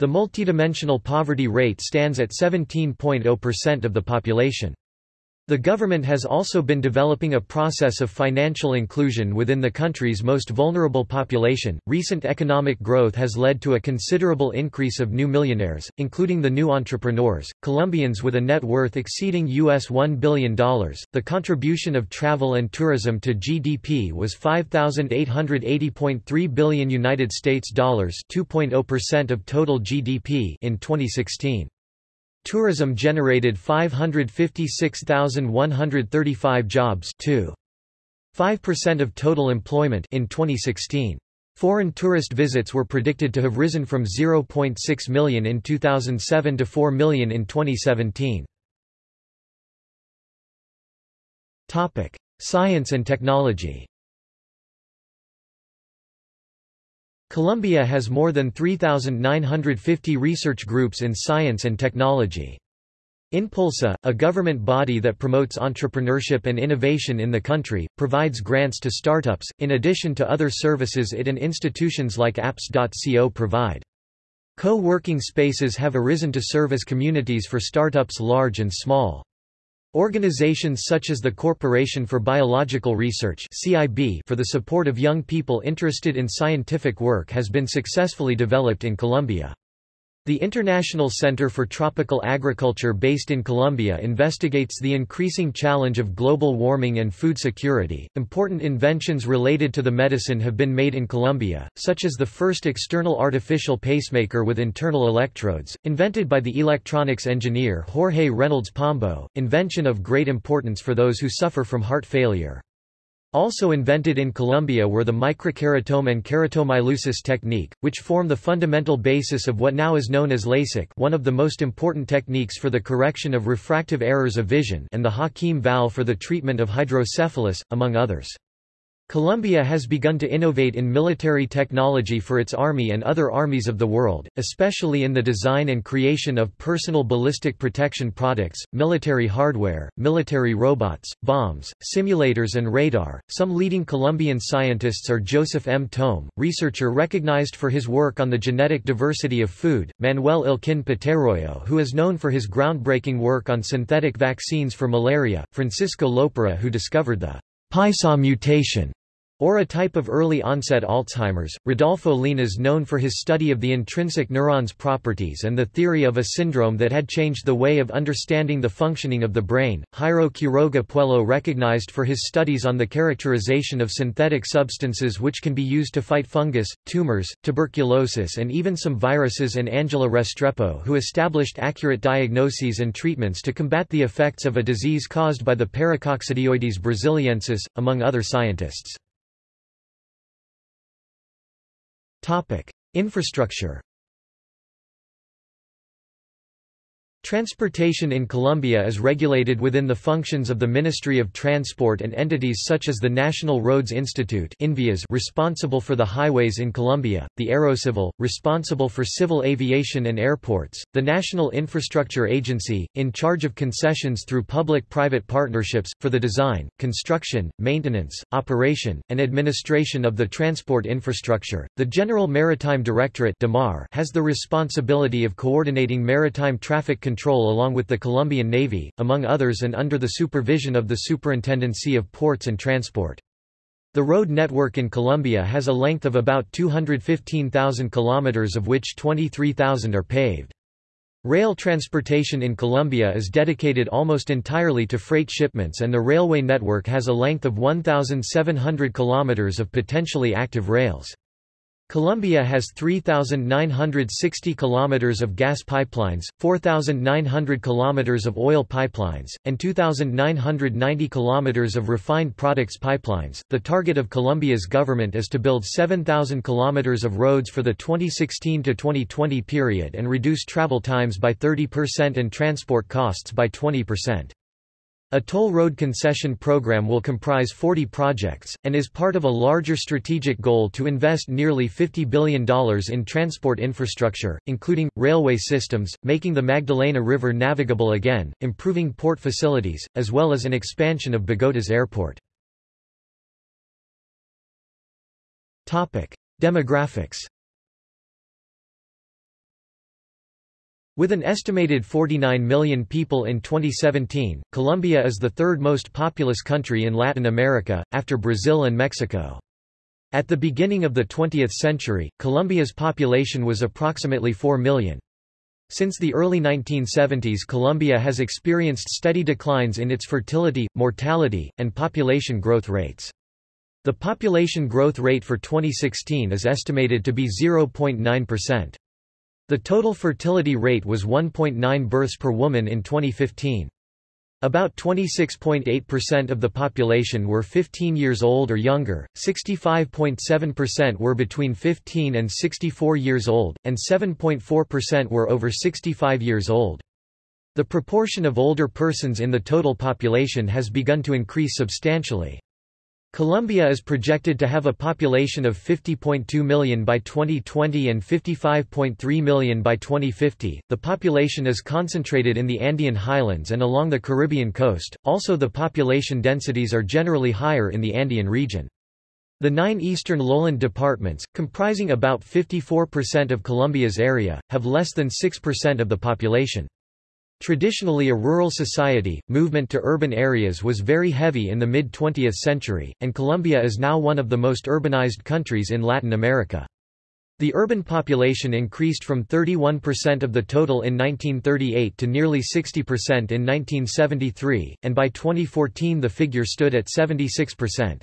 The multidimensional poverty rate stands at 17.0% of the population. The government has also been developing a process of financial inclusion within the country's most vulnerable population. Recent economic growth has led to a considerable increase of new millionaires, including the new entrepreneurs, Colombians with a net worth exceeding US $1 billion. The contribution of travel and tourism to GDP was 5880.3 billion United States dollars, 2.0% of total GDP in 2016. Tourism generated 556,135 jobs 5% of total employment in 2016. Foreign tourist visits were predicted to have risen from 0.6 million in 2007 to 4 million in 2017. Topic: Science and technology. Colombia has more than 3,950 research groups in science and technology. Impulsa, a government body that promotes entrepreneurship and innovation in the country, provides grants to startups, in addition to other services it and institutions like apps.co provide. Co-working spaces have arisen to serve as communities for startups large and small. Organizations such as the Corporation for Biological Research for the support of young people interested in scientific work has been successfully developed in Colombia. The International Center for Tropical Agriculture based in Colombia investigates the increasing challenge of global warming and food security. Important inventions related to the medicine have been made in Colombia, such as the first external artificial pacemaker with internal electrodes, invented by the electronics engineer Jorge Reynolds Pombo, invention of great importance for those who suffer from heart failure. Also invented in Colombia were the microkeratome and keratomileusis technique, which form the fundamental basis of what now is known as LASIK one of the most important techniques for the correction of refractive errors of vision and the Hakim valve for the treatment of hydrocephalus, among others. Colombia has begun to innovate in military technology for its army and other armies of the world, especially in the design and creation of personal ballistic protection products, military hardware, military robots, bombs, simulators, and radar. Some leading Colombian scientists are Joseph M. Tohme, researcher recognized for his work on the genetic diversity of food, Manuel Elkin Patarroyo, who is known for his groundbreaking work on synthetic vaccines for malaria, Francisco Lopera, who discovered the Paisa mutation or a type of early-onset Alzheimer's. Rodolfo Llinás known for his study of the intrinsic neuron's properties and the theory of a syndrome that had changed the way of understanding the functioning of the brain. Jairo Quiroga Puello recognized for his studies on the characterization of synthetic substances which can be used to fight fungus, tumors, tuberculosis and even some viruses and Angela Restrepo who established accurate diagnoses and treatments to combat the effects of a disease caused by the Paracoccidioides brasiliensis, among other scientists. Topic: Infrastructure Transportation in Colombia is regulated within the functions of the Ministry of Transport and entities such as the National Roads Institute responsible for the highways in Colombia, the Aerocivil, responsible for civil aviation and airports, the National Infrastructure Agency, in charge of concessions through public-private partnerships, for the design, construction, maintenance, operation, and administration of the transport infrastructure. The General Maritime Directorate has the responsibility of coordinating maritime traffic control control along with the Colombian Navy, among others and under the supervision of the Superintendency of Ports and Transport. The road network in Colombia has a length of about 215,000 kilometers of which 23,000 are paved. Rail transportation in Colombia is dedicated almost entirely to freight shipments and the railway network has a length of 1,700 kilometers of potentially active rails. Colombia has 3,960 kilometers of gas pipelines, 4,900 kilometers of oil pipelines, and 2,990 kilometers of refined products pipelines. The target of Colombia's government is to build 7,000 kilometers of roads for the 2016 to 2020 period and reduce travel times by 30% and transport costs by 20%. A toll road concession program will comprise 40 projects, and is part of a larger strategic goal to invest nearly $50 billion in transport infrastructure, including, railway systems, making the Magdalena River navigable again, improving port facilities, as well as an expansion of Bogota's airport. Demographics With an estimated 49 million people in 2017, Colombia is the third most populous country in Latin America, after Brazil and Mexico. At the beginning of the 20th century, Colombia's population was approximately 4 million. Since the early 1970s Colombia has experienced steady declines in its fertility, mortality, and population growth rates. The population growth rate for 2016 is estimated to be 0.9%. The total fertility rate was 1.9 births per woman in 2015. About 26.8% of the population were 15 years old or younger, 65.7% were between 15 and 64 years old, and 7.4% were over 65 years old. The proportion of older persons in the total population has begun to increase substantially. Colombia is projected to have a population of 50.2 million by 2020 and 55.3 million by 2050. The population is concentrated in the Andean highlands and along the Caribbean coast, also the population densities are generally higher in the Andean region. The nine eastern lowland departments, comprising about 54% of Colombia's area, have less than 6% of the population. Traditionally a rural society, movement to urban areas was very heavy in the mid-20th century, and Colombia is now one of the most urbanized countries in Latin America. The urban population increased from 31% of the total in 1938 to nearly 60% in 1973, and by 2014 the figure stood at 76%.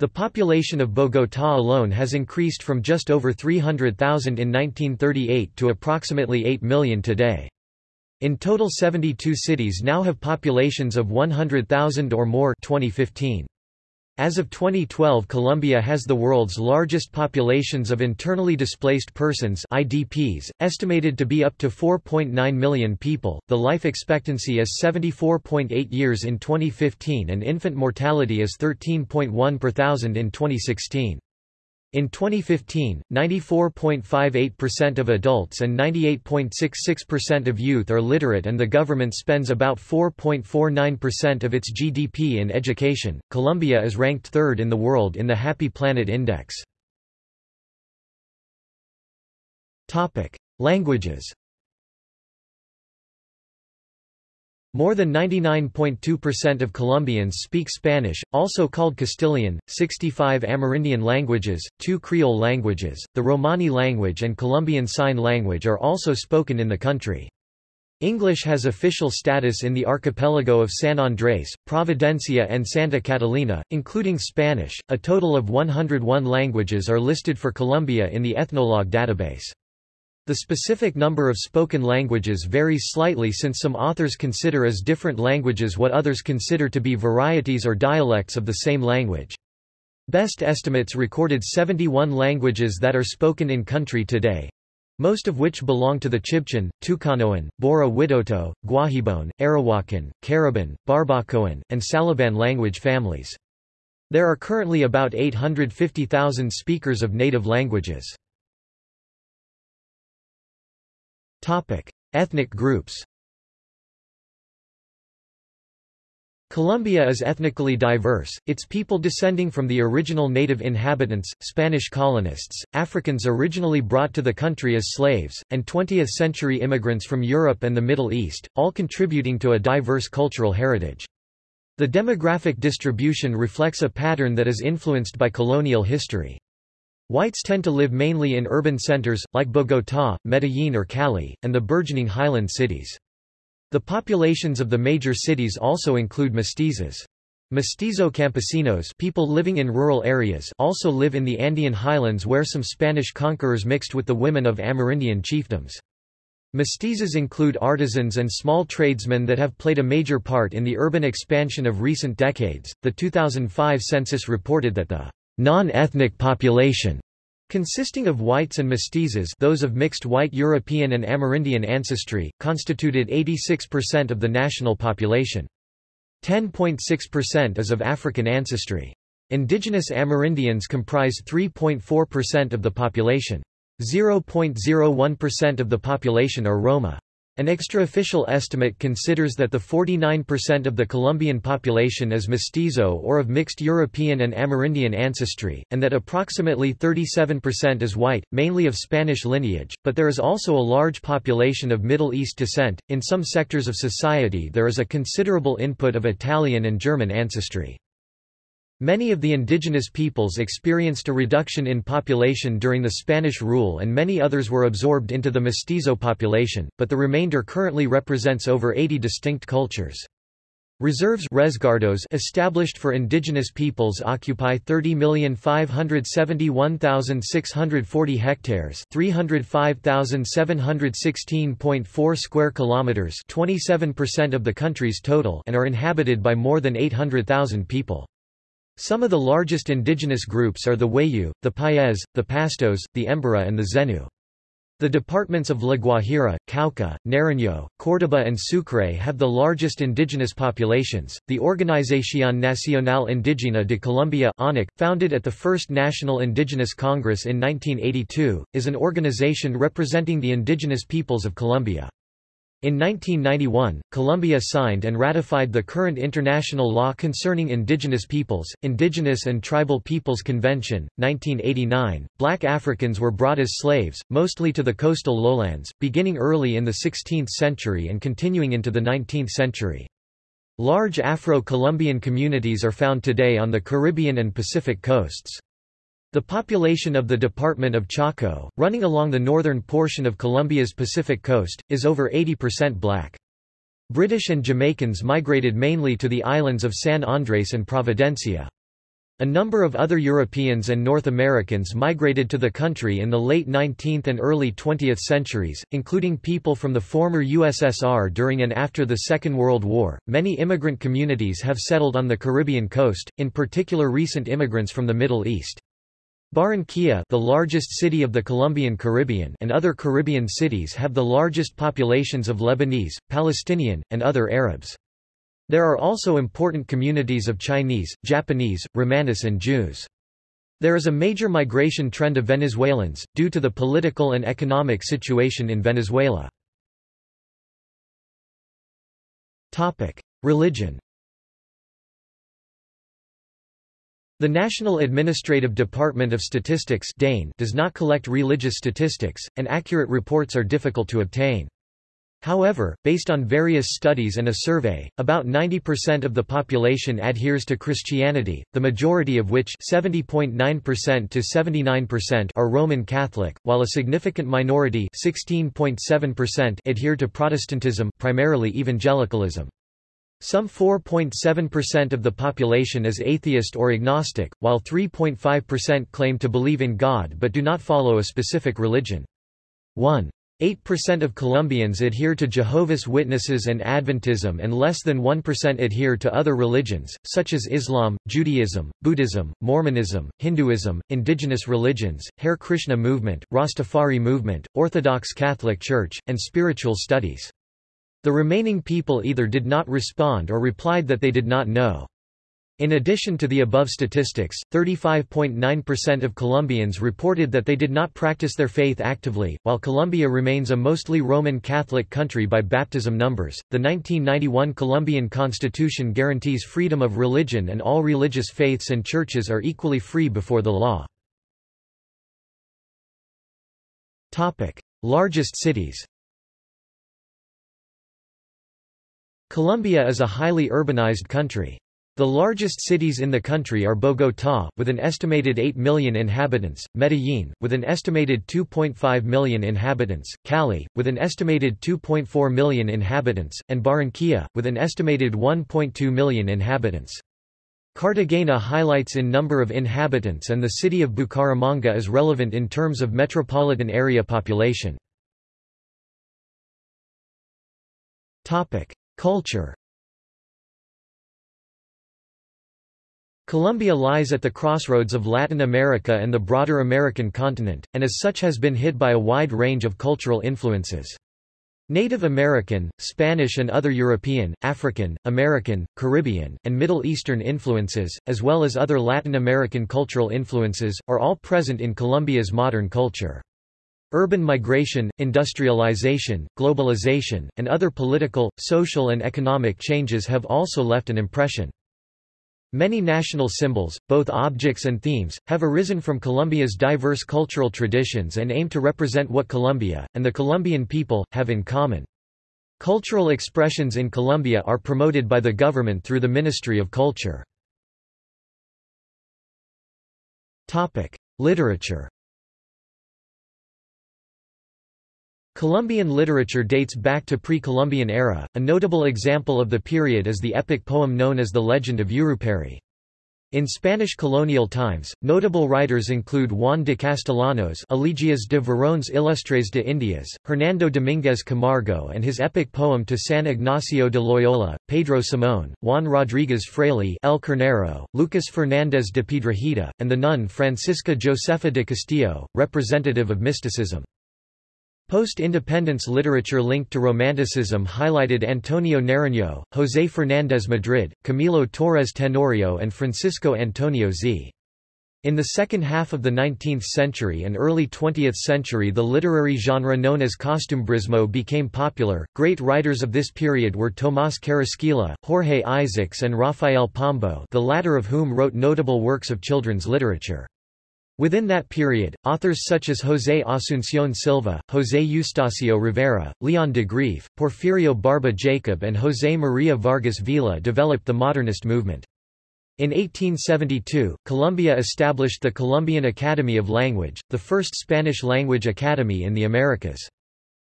The population of Bogotá alone has increased from just over 300,000 in 1938 to approximately 8 million today. In total 72 cities now have populations of 100,000 or more 2015. As of 2012 Colombia has the world's largest populations of internally displaced persons IDPs, estimated to be up to 4.9 million people. The life expectancy is 74.8 years in 2015 and infant mortality is 13.1 per thousand in 2016. In 2015, 94.58% of adults and 98.66% of youth are literate and the government spends about 4.49% of its GDP in education. Colombia is ranked third in the world in the Happy Planet Index. Topic: Languages More than 99.2% of Colombians speak Spanish, also called Castilian, 65 Amerindian languages, two Creole languages, the Romani language and Colombian Sign Language are also spoken in the country. English has official status in the archipelago of San Andrés, Providencia and Santa Catalina, including Spanish. A total of 101 languages are listed for Colombia in the Ethnologue database. The specific number of spoken languages varies slightly since some authors consider as different languages what others consider to be varieties or dialects of the same language. Best estimates recorded 71 languages that are spoken in country today, most of which belong to the Chibchan, Tucanoan, Bora Witoto, Guajiboan, Arawakan, Cariban, Barbacoan, and Saliban language families. There are currently about 850,000 speakers of native languages. Topic: Ethnic groups. Colombia is ethnically diverse, its people descending from the original native inhabitants, Spanish colonists, Africans originally brought to the country as slaves, and 20th-century immigrants from Europe and the Middle East, all contributing to a diverse cultural heritage. The demographic distribution reflects a pattern that is influenced by colonial history. Whites tend to live mainly in urban centers, like Bogotá, Medellín or Cali, and the burgeoning highland cities. The populations of the major cities also include mestizos. Mestizo campesinos people living in rural areas also live in the Andean highlands where some Spanish conquerors mixed with the women of Amerindian chiefdoms. Mestizos include artisans and small tradesmen that have played a major part in the urban expansion of recent decades. The 2005 census reported that the non-ethnic population consisting of whites and mestizos those of mixed white European and Amerindian ancestry, constituted 86% of the national population. 10.6% is of African ancestry. Indigenous Amerindians comprise 3.4% of the population. 0.01% of the population are Roma. An extraofficial estimate considers that the 49% of the Colombian population is mestizo or of mixed European and Amerindian ancestry, and that approximately 37% is white, mainly of Spanish lineage, but there is also a large population of Middle East descent. In some sectors of society there is a considerable input of Italian and German ancestry. Many of the indigenous peoples experienced a reduction in population during the Spanish rule and many others were absorbed into the mestizo population, but the remainder currently represents over 80 distinct cultures. Reserves resguardos established for indigenous peoples occupy 30,571,640 hectares, 305,716.4 square kilometers, 27% of the country's total, and are inhabited by more than 800,000 people. Some of the largest indigenous groups are the Wayuu, the Paez, the Pastos, the Embera and the Zenu. The departments of La Guajira, Cauca, Nariño, Córdoba and Sucre have the largest indigenous populations. The Organización Nacional Indígena de Colombia (ONIC), founded at the First National Indigenous Congress in 1982, is an organization representing the indigenous peoples of Colombia. In 1991, Colombia signed and ratified the current international law concerning indigenous peoples, Indigenous and Tribal Peoples Convention, 1989. Black Africans were brought as slaves, mostly to the coastal lowlands, beginning early in the 16th century and continuing into the 19th century. Large Afro-Colombian communities are found today on the Caribbean and Pacific coasts. The population of the department of Chocó, running along the northern portion of Colombia's Pacific coast, is over 80% black. British and Jamaicans migrated mainly to the islands of San Andres and Providencia. A number of other Europeans and North Americans migrated to the country in the late 19th and early 20th centuries, including people from the former USSR during and after the Second World War. Many immigrant communities have settled on the Caribbean coast, in particular recent immigrants from the Middle East. Barranquilla the largest city of the Colombian Caribbean and other Caribbean cities have the largest populations of Lebanese, Palestinian, and other Arabs. There are also important communities of Chinese, Japanese, Romanis and Jews. There is a major migration trend of Venezuelans, due to the political and economic situation in Venezuela. Religion The National Administrative Department of Statistics does not collect religious statistics, and accurate reports are difficult to obtain. However, based on various studies and a survey, about 90% of the population adheres to Christianity, the majority of which 70.9% to 79% are Roman Catholic, while a significant minority 16.7% adhere to Protestantism primarily evangelicalism. Some 4.7% of the population is atheist or agnostic, while 3.5% claim to believe in God but do not follow a specific religion. 1. 8% of Colombians adhere to Jehovah's Witnesses and Adventism and less than 1% adhere to other religions, such as Islam, Judaism, Buddhism, Mormonism, Hinduism, indigenous religions, Hare Krishna movement, Rastafari movement, Orthodox Catholic Church, and spiritual studies. The remaining people either did not respond or replied that they did not know. In addition to the above statistics, 35.9% of Colombians reported that they did not practice their faith actively. While Colombia remains a mostly Roman Catholic country by baptism numbers, the 1991 Colombian constitution guarantees freedom of religion and all religious faiths and churches are equally free before the law. Topic: Largest cities. Colombia is a highly urbanized country. The largest cities in the country are Bogotá, with an estimated 8 million inhabitants, Medellín, with an estimated 2.5 million inhabitants, Cali, with an estimated 2.4 million inhabitants, and Barranquilla, with an estimated 1.2 million inhabitants. Cartagena highlights in number of inhabitants and the city of Bucaramanga is relevant in terms of metropolitan area population. Culture Colombia lies at the crossroads of Latin America and the broader American continent, and as such has been hit by a wide range of cultural influences. Native American, Spanish and other European, African, American, Caribbean, and Middle Eastern influences, as well as other Latin American cultural influences, are all present in Colombia's modern culture. Urban migration, industrialization, globalization, and other political, social and economic changes have also left an impression. Many national symbols, both objects and themes, have arisen from Colombia's diverse cultural traditions and aim to represent what Colombia, and the Colombian people, have in common. Cultural expressions in Colombia are promoted by the government through the Ministry of Culture. Literature Colombian literature dates back to pre-Columbian era, a notable example of the period is the epic poem known as the Legend of Yurupary. In Spanish colonial times, notable writers include Juan de Castellanos Elegias de Varones Ilustres de Indias, Hernando Domínguez Camargo and his epic poem to San Ignacio de Loyola, Pedro Simón, Juan Rodríguez Freyle El Carnero, Lucas Fernández de Piedrahita, and the nun Francisca Josefa de Castillo, representative of mysticism. Post-independence literature linked to Romanticism highlighted Antonio Nariño, José Fernández Madrid, Camilo Torres Tenorio and Francisco Antonio Zea. In the second half of the 19th century and early 20th century the literary genre known as costumbrismo became popular. Great writers of this period were Tomás Carrasquilla, Jorge Isaacs and Rafael Pombo the latter of whom wrote notable works of children's literature. Within that period, authors such as José Asunción Silva, José Eustacio Rivera, Leon de Greiff, Porfirio Barba Jacob and José María Vargas Vila developed the modernist movement. In 1872, Colombia established the Colombian Academy of Language, the first Spanish-language academy in the Americas.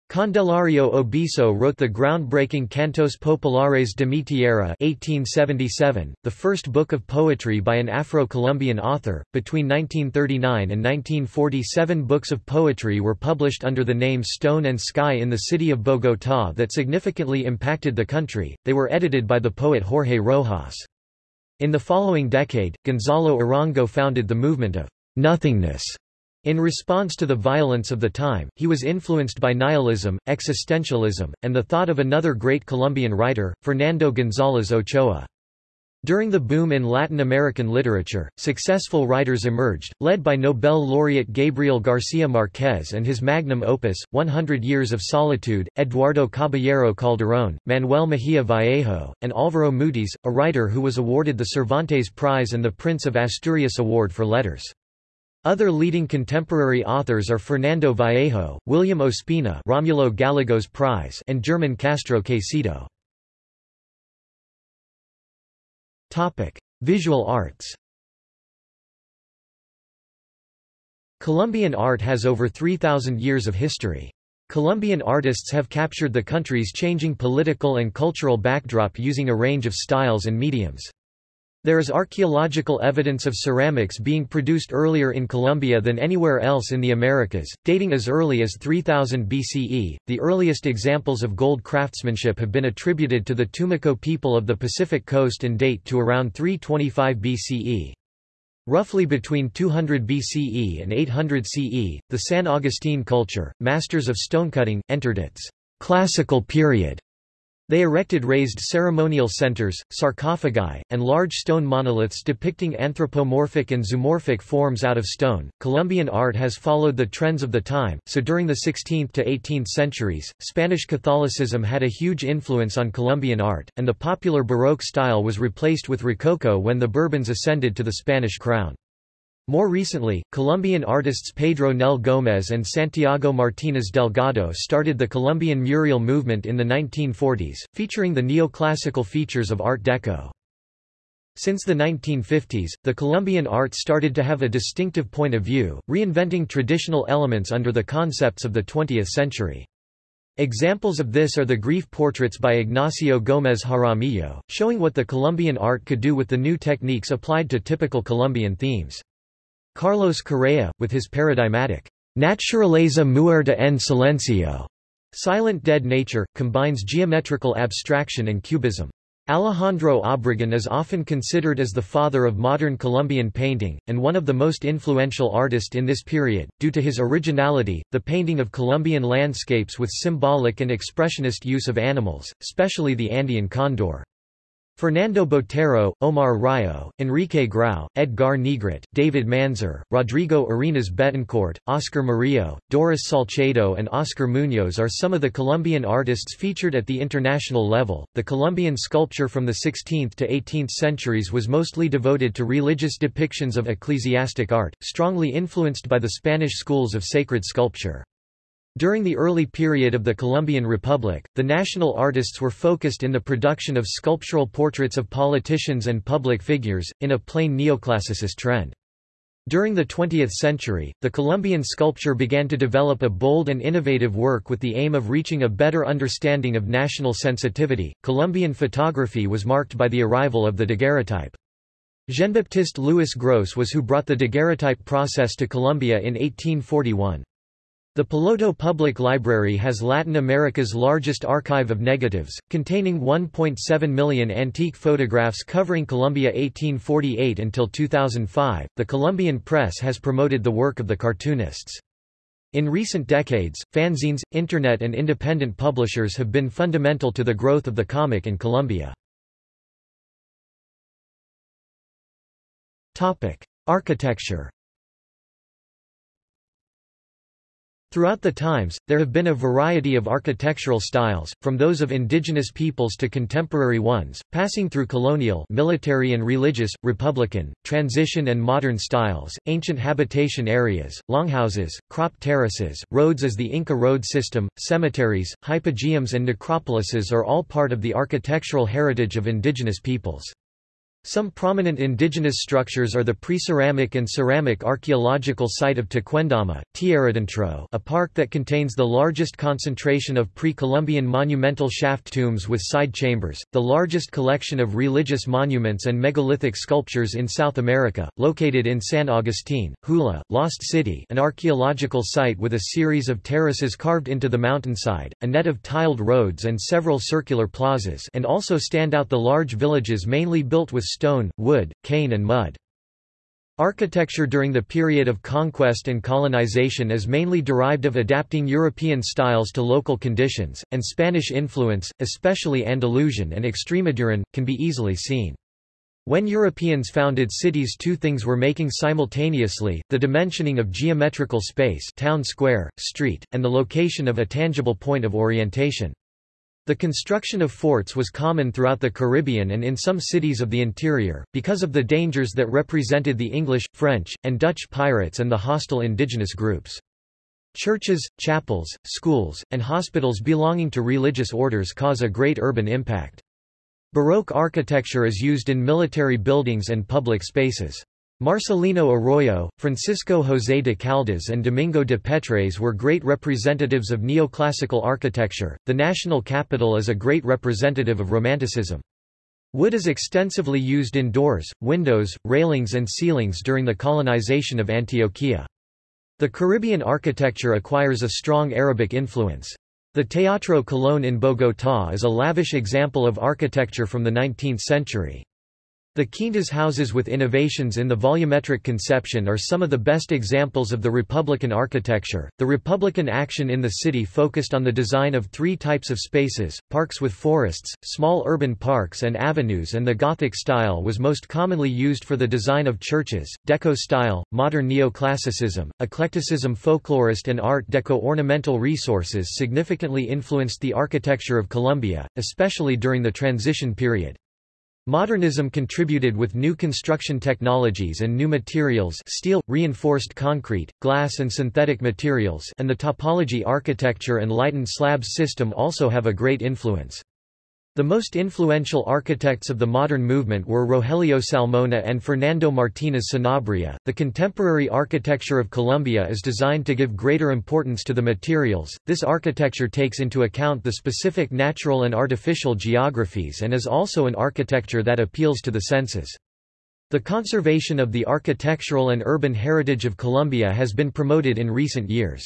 Candelario Obeso wrote the groundbreaking Cantos Populares de mi Tierra 1877, the first book of poetry by an Afro-Colombian author. Between 1939 and 1947 books of poetry were published under the name Stone and Sky in the city of Bogotá that significantly impacted the country. They were edited by the poet Jorge Rojas. In the following decade, Gonzalo Arango founded the movement of nothingness in response to the violence of the time, he was influenced by nihilism, existentialism, and the thought of another great Colombian writer, Fernando González Ochoa. During the boom in Latin American literature, successful writers emerged, led by Nobel laureate Gabriel García Márquez and his magnum opus, 100 Years of Solitude, Eduardo Caballero Calderón, Manuel Mejía Vallejo, and Álvaro Mutis, a writer who was awarded the Cervantes Prize and the Prince of Asturias Award for Letters. Other leading contemporary authors are Fernando Vallejo, William Ospina Romulo Gallegos Prize and German Castro Caicedo. Visual arts Colombian art has over 3,000 years of history. Colombian artists have captured the country's changing political and cultural backdrop using a range of styles and mediums. There is archaeological evidence of ceramics being produced earlier in Colombia than anywhere else in the Americas, dating as early as 3000 BCE. The earliest examples of gold craftsmanship have been attributed to the Tumaco people of the Pacific coast and date to around 325 BCE. Roughly between 200 BCE and 800 CE, the San Agustin culture, masters of stonecutting, entered its classical period they erected raised ceremonial centers, sarcophagi, and large stone monoliths depicting anthropomorphic and zoomorphic forms out of stone. Colombian art has followed the trends of the time, so during the 16th to 18th centuries, Spanish Catholicism had a huge influence on Colombian art, and the popular Baroque style was replaced with Rococo when the Bourbons ascended to the Spanish crown. More recently, Colombian artists Pedro Nel Gómez and Santiago Martínez Delgado started the Colombian mural movement in the 1940s, featuring the neoclassical features of Art Deco. Since the 1950s, the Colombian art started to have a distinctive point of view, reinventing traditional elements under the concepts of the 20th century. Examples of this are the grief portraits by Ignacio Gómez Jaramillo, showing what the Colombian art could do with the new techniques applied to typical Colombian themes. Carlos Correa, with his paradigmatic, Naturaleza muerta en silencio, silent dead nature, combines geometrical abstraction and cubism. Alejandro Obregón is often considered as the father of modern Colombian painting, and one of the most influential artists in this period, due to his originality, the painting of Colombian landscapes with symbolic and expressionist use of animals, especially the Andean condor. Fernando Botero, Omar Rayo, Enrique Grau, Edgar Negret, David Manzur, Rodrigo Arenas Betancourt, Oscar Murillo, Doris Salcedo, and Oscar Munoz are some of the Colombian artists featured at the international level. The Colombian sculpture from the 16th to 18th centuries was mostly devoted to religious depictions of ecclesiastic art, strongly influenced by the Spanish schools of sacred sculpture. During the early period of the Colombian Republic, the national artists were focused in the production of sculptural portraits of politicians and public figures, in a plain neoclassicist trend. During the 20th century, the Colombian sculpture began to develop a bold and innovative work with the aim of reaching a better understanding of national sensitivity. Colombian photography was marked by the arrival of the daguerreotype. Jean-Baptiste Louis Gros was who brought the daguerreotype process to Colombia in 1841. The Piloto Public Library has Latin America's largest archive of negatives, containing 1.7 million antique photographs covering Colombia 1848 until 2005. The Colombian press has promoted the work of the cartoonists. In recent decades, fanzines, internet and independent publishers have been fundamental to the growth of the comic in Colombia. Architecture Throughout the times, there have been a variety of architectural styles, from those of indigenous peoples to contemporary ones, passing through colonial military and religious, republican, transition and modern styles, ancient habitation areas, longhouses, crop terraces, roads as the Inca road system, cemeteries, hypogeums and necropolises are all part of the architectural heritage of indigenous peoples. Some prominent indigenous structures are the pre-ceramic and ceramic archaeological site of Tequendama, Tierradentro a park that contains the largest concentration of pre-Columbian monumental shaft tombs with side chambers, the largest collection of religious monuments and megalithic sculptures in South America, located in San Agustin, Huila, Lost City an archaeological site with a series of terraces carved into the mountainside, a net of tiled roads and several circular plazas and also stand out the large villages mainly built with stone, wood, cane and mud. Architecture during the period of conquest and colonization is mainly derived of adapting European styles to local conditions, and Spanish influence, especially Andalusian and Extremaduran, can be easily seen. When Europeans founded cities two things were making simultaneously, the dimensioning of geometrical space town square, street, and the location of a tangible point of orientation. The construction of forts was common throughout the Caribbean and in some cities of the interior, because of the dangers that represented the English, French, and Dutch pirates and the hostile indigenous groups. Churches, chapels, schools, and hospitals belonging to religious orders cause a great urban impact. Baroque architecture is used in military buildings and public spaces. Marcelino Arroyo, Francisco José de Caldas, and Domingo de Petres were great representatives of neoclassical architecture. The national capital is a great representative of Romanticism. Wood is extensively used in doors, windows, railings, and ceilings during the colonization of Antioquia. The Caribbean architecture acquires a strong Arabic influence. The Teatro Colón in Bogotá is a lavish example of architecture from the 19th century. The Quintas houses with innovations in the volumetric conception are some of the best examples of the Republican architecture. The Republican action in the city focused on the design of three types of spaces parks with forests, small urban parks, and avenues, and the Gothic style was most commonly used for the design of churches. Deco style, modern neoclassicism, eclecticism, folklorist, and Art Deco ornamental resources significantly influenced the architecture of Colombia, especially during the transition period. Modernism contributed with new construction technologies and new materials steel, reinforced concrete, glass and synthetic materials and the topology architecture and lightened slabs system also have a great influence. The most influential architects of the modern movement were Rogelio Salmona and Fernando Martínez Sanabria. The contemporary architecture of Colombia is designed to give greater importance to the materials. This architecture takes into account the specific natural and artificial geographies and is also an architecture that appeals to the senses. The conservation of the architectural and urban heritage of Colombia has been promoted in recent years.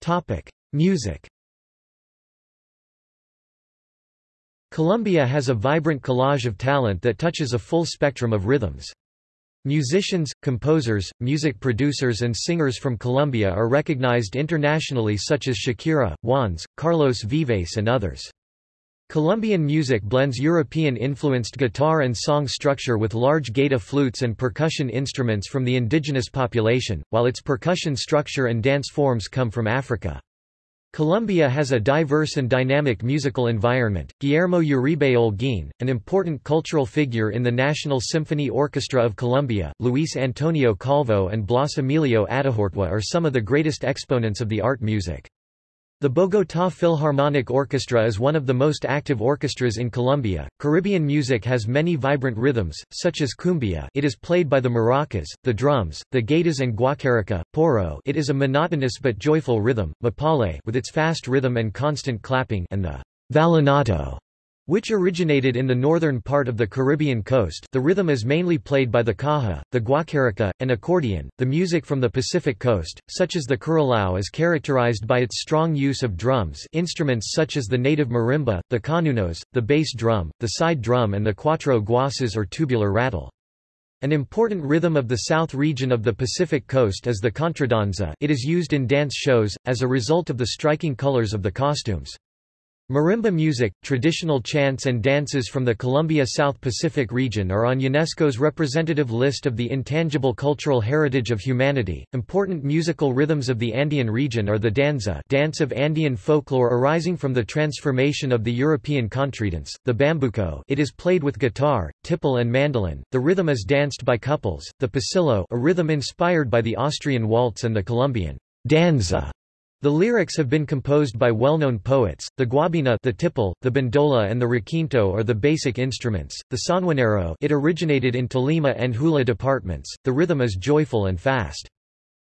Topic: Music Colombia has a vibrant collage of talent that touches a full spectrum of rhythms. Musicians, composers, music producers and singers from Colombia are recognized internationally such as Shakira, Juanes, Carlos Vives and others. Colombian music blends European-influenced guitar and song structure with large gaita flutes and percussion instruments from the indigenous population, while its percussion structure and dance forms come from Africa. Colombia has a diverse and dynamic musical environment. Guillermo Uribe Olguín, an important cultural figure in the National Symphony Orchestra of Colombia, Luis Antonio Calvo and Blas Emilio Atehortúa are some of the greatest exponents of the art music. The Bogotá Philharmonic Orchestra is one of the most active orchestras in Colombia. Caribbean music has many vibrant rhythms, such as cumbia it is played by the maracas, the drums, the gaitas and guacharaca, porro it is a monotonous but joyful rhythm, mapalé with its fast rhythm and constant clapping and the vallenato which originated in the northern part of the Caribbean coast the rhythm is mainly played by the caja, the guacharaca, and accordion. The music from the Pacific coast, such as the currulao is characterized by its strong use of drums instruments such as the native marimba, the cununos, the bass drum, the side drum and the cuatro guases or tubular rattle. An important rhythm of the south region of the Pacific coast is the contradanza it is used in dance shows, as a result of the striking colors of the costumes. Marimba music, traditional chants and dances from the Colombia South Pacific region are on UNESCO's representative list of the intangible cultural heritage of humanity. Important musical rhythms of the Andean region are the danza, dance of Andean folklore arising from the transformation of the European contredanse, the bambuco, it is played with guitar, tiple and mandolin. The rhythm is danced by couples. The pasillo, a rhythm inspired by the Austrian waltz and the Colombian danza the lyrics have been composed by well-known poets. The guabina, the tiple, the bandola and the requinto are the basic instruments. The sanjuanero, it originated in Tolima and Huila departments. The rhythm is joyful and fast.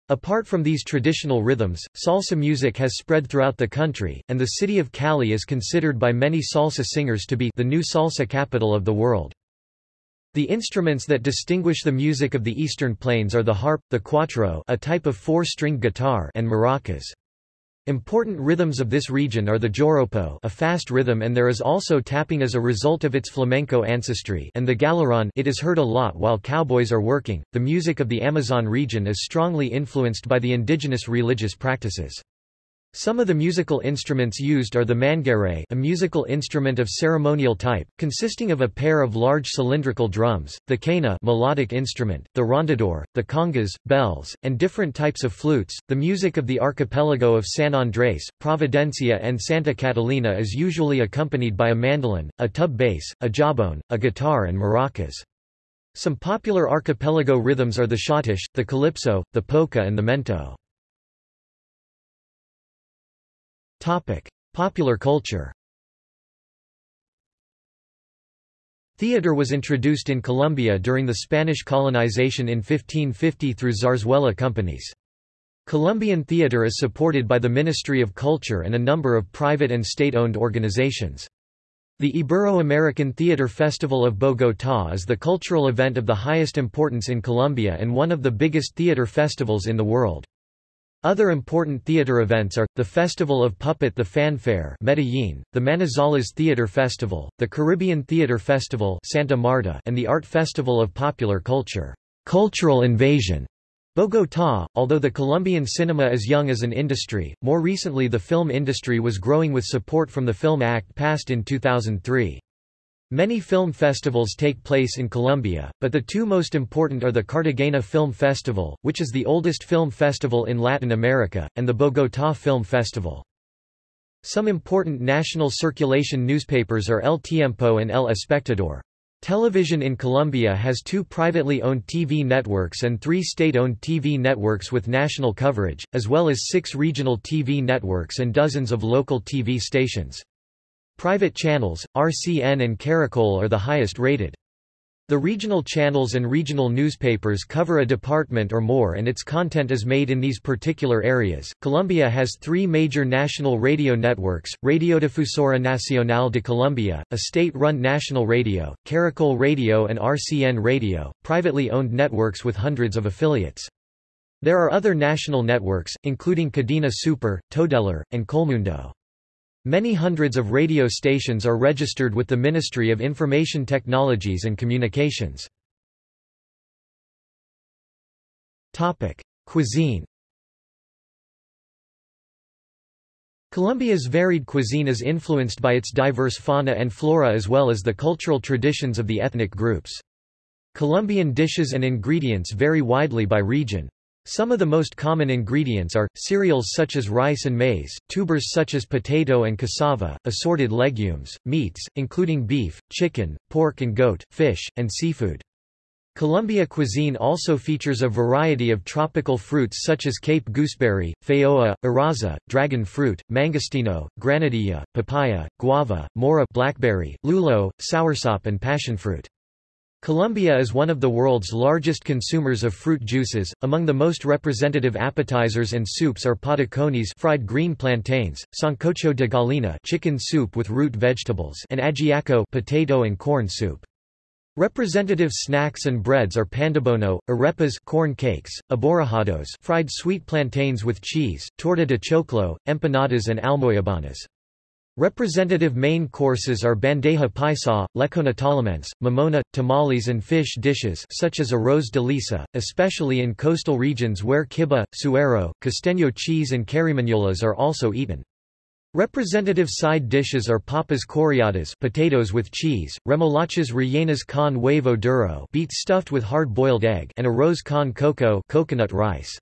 Apart from these traditional rhythms, salsa music has spread throughout the country, and the city of Cali is considered by many salsa singers to be the new salsa capital of the world. The instruments that distinguish the music of the Eastern Plains are the harp, the cuatro a type of four-stringed guitar and maracas. Important rhythms of this region are the joropo a fast rhythm and there is also tapping as a result of its flamenco ancestry and the galerón it is heard a lot while cowboys are working. The music of the Amazon region is strongly influenced by the indigenous religious practices. Some of the musical instruments used are the manguaré a musical instrument of ceremonial type, consisting of a pair of large cylindrical drums, the quena melodic instrument, the rondador, the congas, bells, and different types of flutes. The music of the archipelago of San Andrés, Providencia and Santa Catalina is usually accompanied by a mandolin, a tub bass, a jawbone, a guitar and maracas. Some popular archipelago rhythms are the schottische, the calypso, the polka and the mento. Topic: Popular culture. Theatre was introduced in Colombia during the Spanish colonization in 1550 through zarzuela companies. Colombian theatre is supported by the Ministry of Culture and a number of private and state-owned organizations. The Ibero-American Theatre Festival of Bogotá is the cultural event of the highest importance in Colombia and one of the biggest theatre festivals in the world. Other important theater events are, the Festival of Puppet the Fanfare Medellin, the Manizales Theater Festival, the Caribbean Theater Festival Santa Marta and the Art Festival of Popular Culture Cultural Invasion, Bogotá. Although the Colombian cinema is young as an industry, more recently the film industry was growing with support from the Film Act passed in 2003. Many film festivals take place in Colombia, but the two most important are the Cartagena Film Festival, which is the oldest film festival in Latin America, and the Bogotá Film Festival. Some important national circulation newspapers are El Tiempo and El Espectador. Television in Colombia has two privately owned TV networks and three state-owned TV networks with national coverage, as well as six regional TV networks and dozens of local TV stations. Private channels, RCN and Caracol are the highest rated. The regional channels and regional newspapers cover a department or more and its content is made in these particular areas. Colombia has three major national radio networks, Radiodifusora Nacional de Colombia, a state-run national radio, Caracol Radio and RCN Radio, privately owned networks with hundreds of affiliates. There are other national networks, including Cadena Super, Todelar, and Colmundo. Many hundreds of radio stations are registered with the Ministry of Information Technologies and Communications. Topic: Cuisine Colombia's varied cuisine is influenced by its diverse fauna and flora as well as the cultural traditions of the ethnic groups. Colombian dishes and ingredients vary widely by region. Some of the most common ingredients are, cereals such as rice and maize, tubers such as potato and cassava, assorted legumes, meats, including beef, chicken, pork and goat, fish, and seafood. Colombia cuisine also features a variety of tropical fruits such as Cape gooseberry, feijoa, arazá, dragon fruit, mangostino, granadilla, papaya, guava, mora blackberry, lulo, soursop and passionfruit. Colombia is one of the world's largest consumers of fruit juices. Among the most representative appetizers and soups are patacones fried green plantains, sancocho de gallina chicken soup with root vegetables, and ajiaco potato and corn soup. Representative snacks and breads are pandebono, arepas corn cakes, aborrajados fried sweet plantains with cheese, torta de choclo, empanadas and almojábanas. Representative main courses are bandeja paisa, lechona tolimense, mamona, tamales and fish dishes such as arroz de lisa, especially in coastal regions where kibbeh, suero, costeño cheese and carimañolas are also eaten. Representative side dishes are papas chorreadas potatoes with cheese, remolachas rellenas con huevo duro beets stuffed with hard-boiled egg and arroz con coco coconut rice.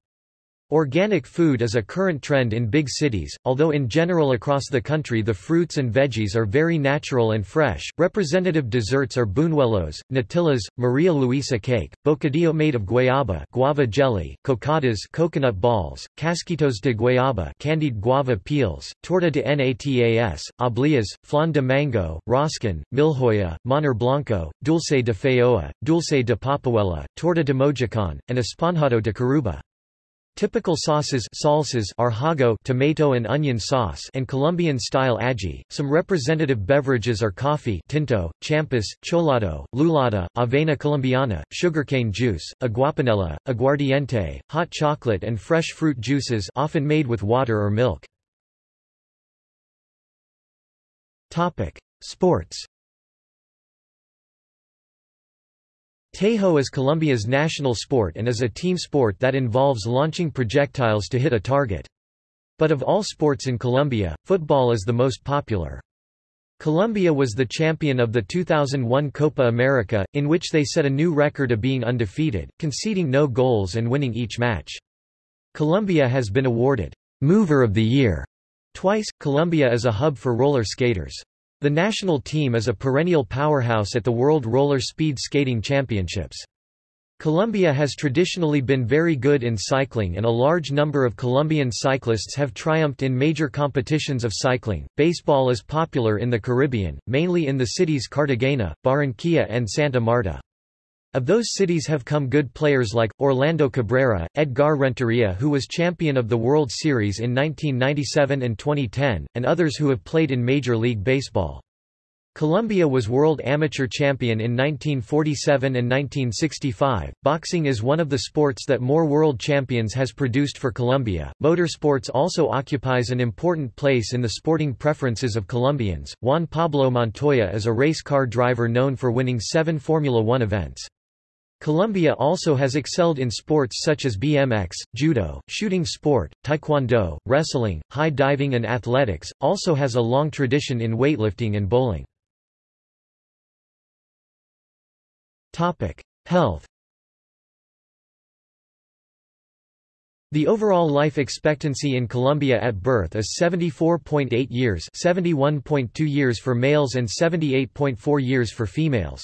Organic food is a current trend in big cities, although in general across the country the fruits and veggies are very natural and fresh. Representative desserts are buñuelos, natillas, Maria Luisa cake, bocadillo made of guayaba, guava jelly, cocadas, coconut balls, casquitos de guayaba, candied guava peels, torta de natas, obleas, flan de mango, roscón, milhoja, manjar blanco, dulce de feijoa, dulce de papayuela, torta de mojicón, and esponjado de curuba. Typical sauces salsas are hogao tomato and onion sauce and Colombian-style ají. Some representative beverages are coffee tinto, champús, cholado, lulada, avena colombiana, sugarcane juice, aguapanela, aguardiente, hot chocolate and fresh fruit juices often made with water or milk. Topic: Sports Tejo is Colombia's national sport and is a team sport that involves launching projectiles to hit a target. But of all sports in Colombia, football is the most popular. Colombia was the champion of the 2001 Copa America, in which they set a new record of being undefeated, conceding no goals and winning each match. Colombia has been awarded Mover of the Year twice. Colombia is a hub for roller skaters. The national team is a perennial powerhouse at the World Roller Speed Skating Championships. Colombia has traditionally been very good in cycling and a large number of Colombian cyclists have triumphed in major competitions of cycling. Baseball is popular in the Caribbean, mainly in the cities Cartagena, Barranquilla and Santa Marta. Of those cities have come good players like, Orlando Cabrera, Edgar Renteria who was champion of the World Series in 1997 and 2010, and others who have played in Major League Baseball. Colombia was world amateur champion in 1947 and 1965. Boxing is one of the sports that more world champions has produced for Colombia. Motorsports also occupies an important place in the sporting preferences of Colombians. Juan Pablo Montoya is a race car driver known for winning seven Formula One events. Colombia also has excelled in sports such as BMX, judo, shooting sport, taekwondo, wrestling, high diving and athletics, also has a long tradition in weightlifting and bowling. Health The overall life expectancy in Colombia at birth is 74.8 years 71.2 years for males and 78.4 years for females.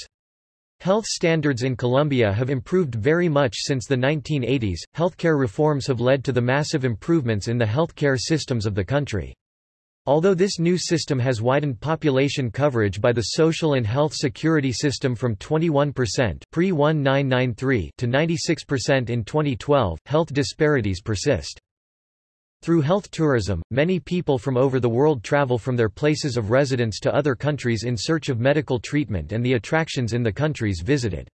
Health standards in Colombia have improved very much since the 1980s. Healthcare reforms have led to the massive improvements in the healthcare systems of the country. Although this new system has widened population coverage by the social and health security system from 21% pre-1993 to 96% in 2012, health disparities persist. Through health tourism, many people from over the world travel from their places of residence to other countries in search of medical treatment and the attractions in the countries visited.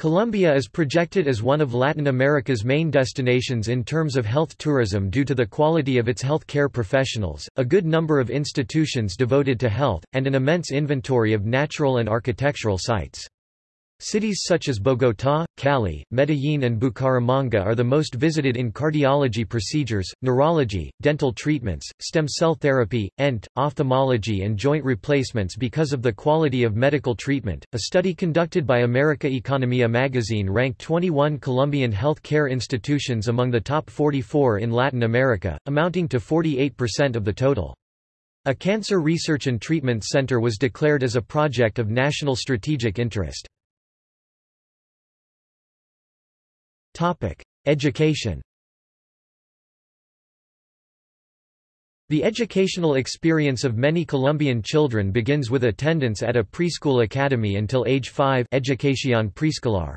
Colombia is projected as one of Latin America's main destinations in terms of health tourism due to the quality of its health care professionals, a good number of institutions devoted to health, and an immense inventory of natural and architectural sites. Cities such as Bogotá, Cali, Medellín and Bucaramanga are the most visited in cardiology procedures, neurology, dental treatments, stem cell therapy, ENT, ophthalmology and joint replacements because of the quality of medical treatment. A study conducted by America Economia magazine ranked 21 Colombian health care institutions among the top 44 in Latin America, amounting to 48% of the total. A cancer research and treatment center was declared as a project of national strategic interest. Topic: Education. The educational experience of many Colombian children begins with attendance at a preschool academy until age 5 educación preescolar.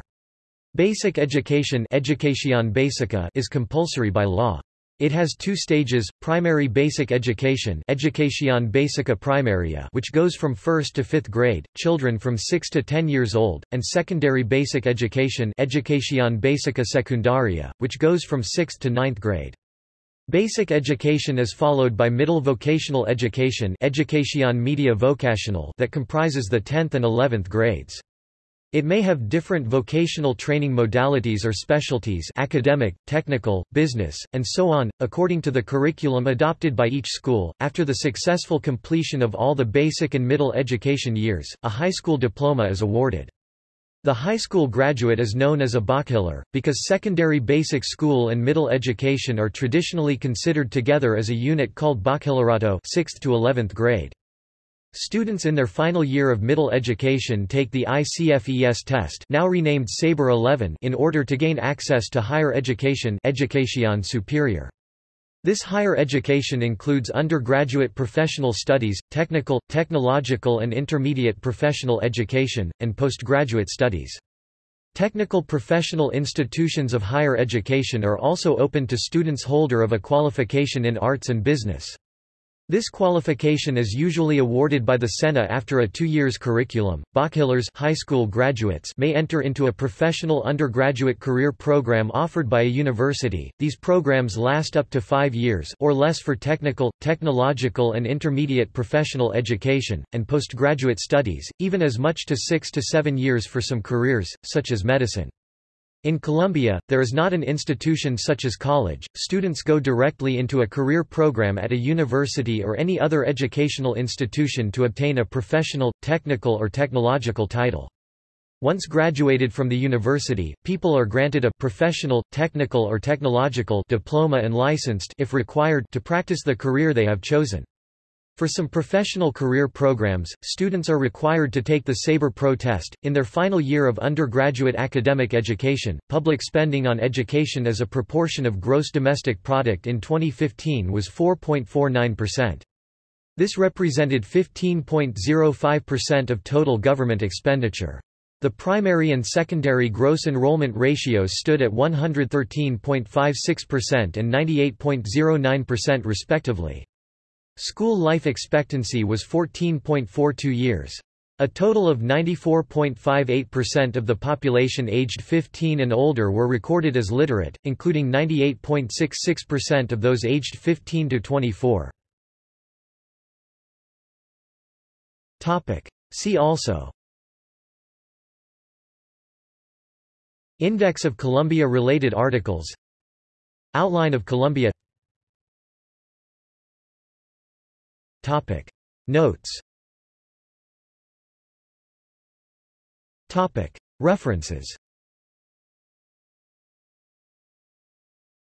Basic education educación básica is compulsory by law. It has two stages, primary basic education Educación Básica Primaria which goes from 1st to 5th grade, children from 6 to 10 years old, and secondary basic education Educación Básica Secundaria, which goes from 6th to 9th grade. Basic education is followed by middle vocational education Educación Media Vocacional that comprises the 10th and 11th grades. It may have different vocational training modalities or specialties academic, technical, business, and so on, according to the curriculum adopted by each school. After the successful completion of all the basic and middle education years, a high school diploma is awarded. The high school graduate is known as a bachiller, because secondary basic school and middle education are traditionally considered together as a unit called bachillerato 6th to 11th grade. Students in their final year of middle education take the ICFES test now renamed SABER 11 in order to gain access to higher education Educación Superior. This higher education includes undergraduate professional studies, technical, technological and intermediate professional education, and postgraduate studies. Technical professional institutions of higher education are also open to students holder of a qualification in arts and business. This qualification is usually awarded by the SENA after a two years curriculum. Bachillers high school graduates may enter into a professional undergraduate career program offered by a university. These programs last up to five years or less for technical, technological and intermediate professional education, and postgraduate studies, even as much to six to seven years for some careers, such as medicine. In Colombia, there is not an institution such as college, students go directly into a career program at a university or any other educational institution to obtain a professional, technical or technological title. Once graduated from the university, people are granted a professional, technical or technological diploma and licensed if required to practice the career they have chosen. For some professional career programs, students are required to take the SABER Pro test. In their final year of undergraduate academic education, public spending on education as a proportion of gross domestic product in 2015 was 4.49%. This represented 15.05% of total government expenditure. The primary and secondary gross enrollment ratios stood at 113.56% and 98.09% respectively. School life expectancy was 14.42 years. A total of 94.58% of the population aged 15 and older were recorded as literate, including 98.66% of those aged 15 to 24. Topic. See also Index of Colombia-related articles Outline of Colombia Topic. Notes Topic. References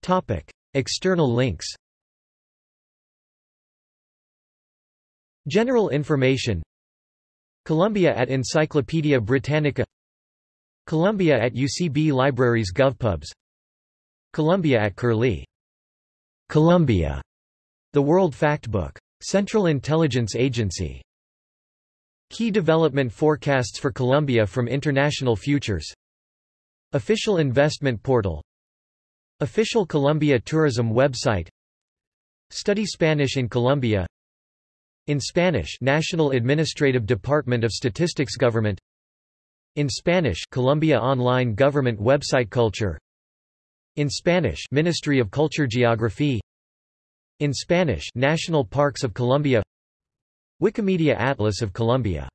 Topic. External links General information Colombia at Encyclopaedia Britannica Colombia at UCB Libraries GovPubs Colombia at Curlie Colombia the World Factbook. Central Intelligence Agency. Key development forecasts for Colombia from International Futures. Official Investment Portal. Official Colombia Tourism website. Study Spanish in Colombia. In Spanish National Administrative Department of Statistics Government. In Spanish Colombia Online Government website Culture. In Spanish Ministry of Culture Geography In Spanish National Parks of Colombia. Wikimedia Atlas of Colombia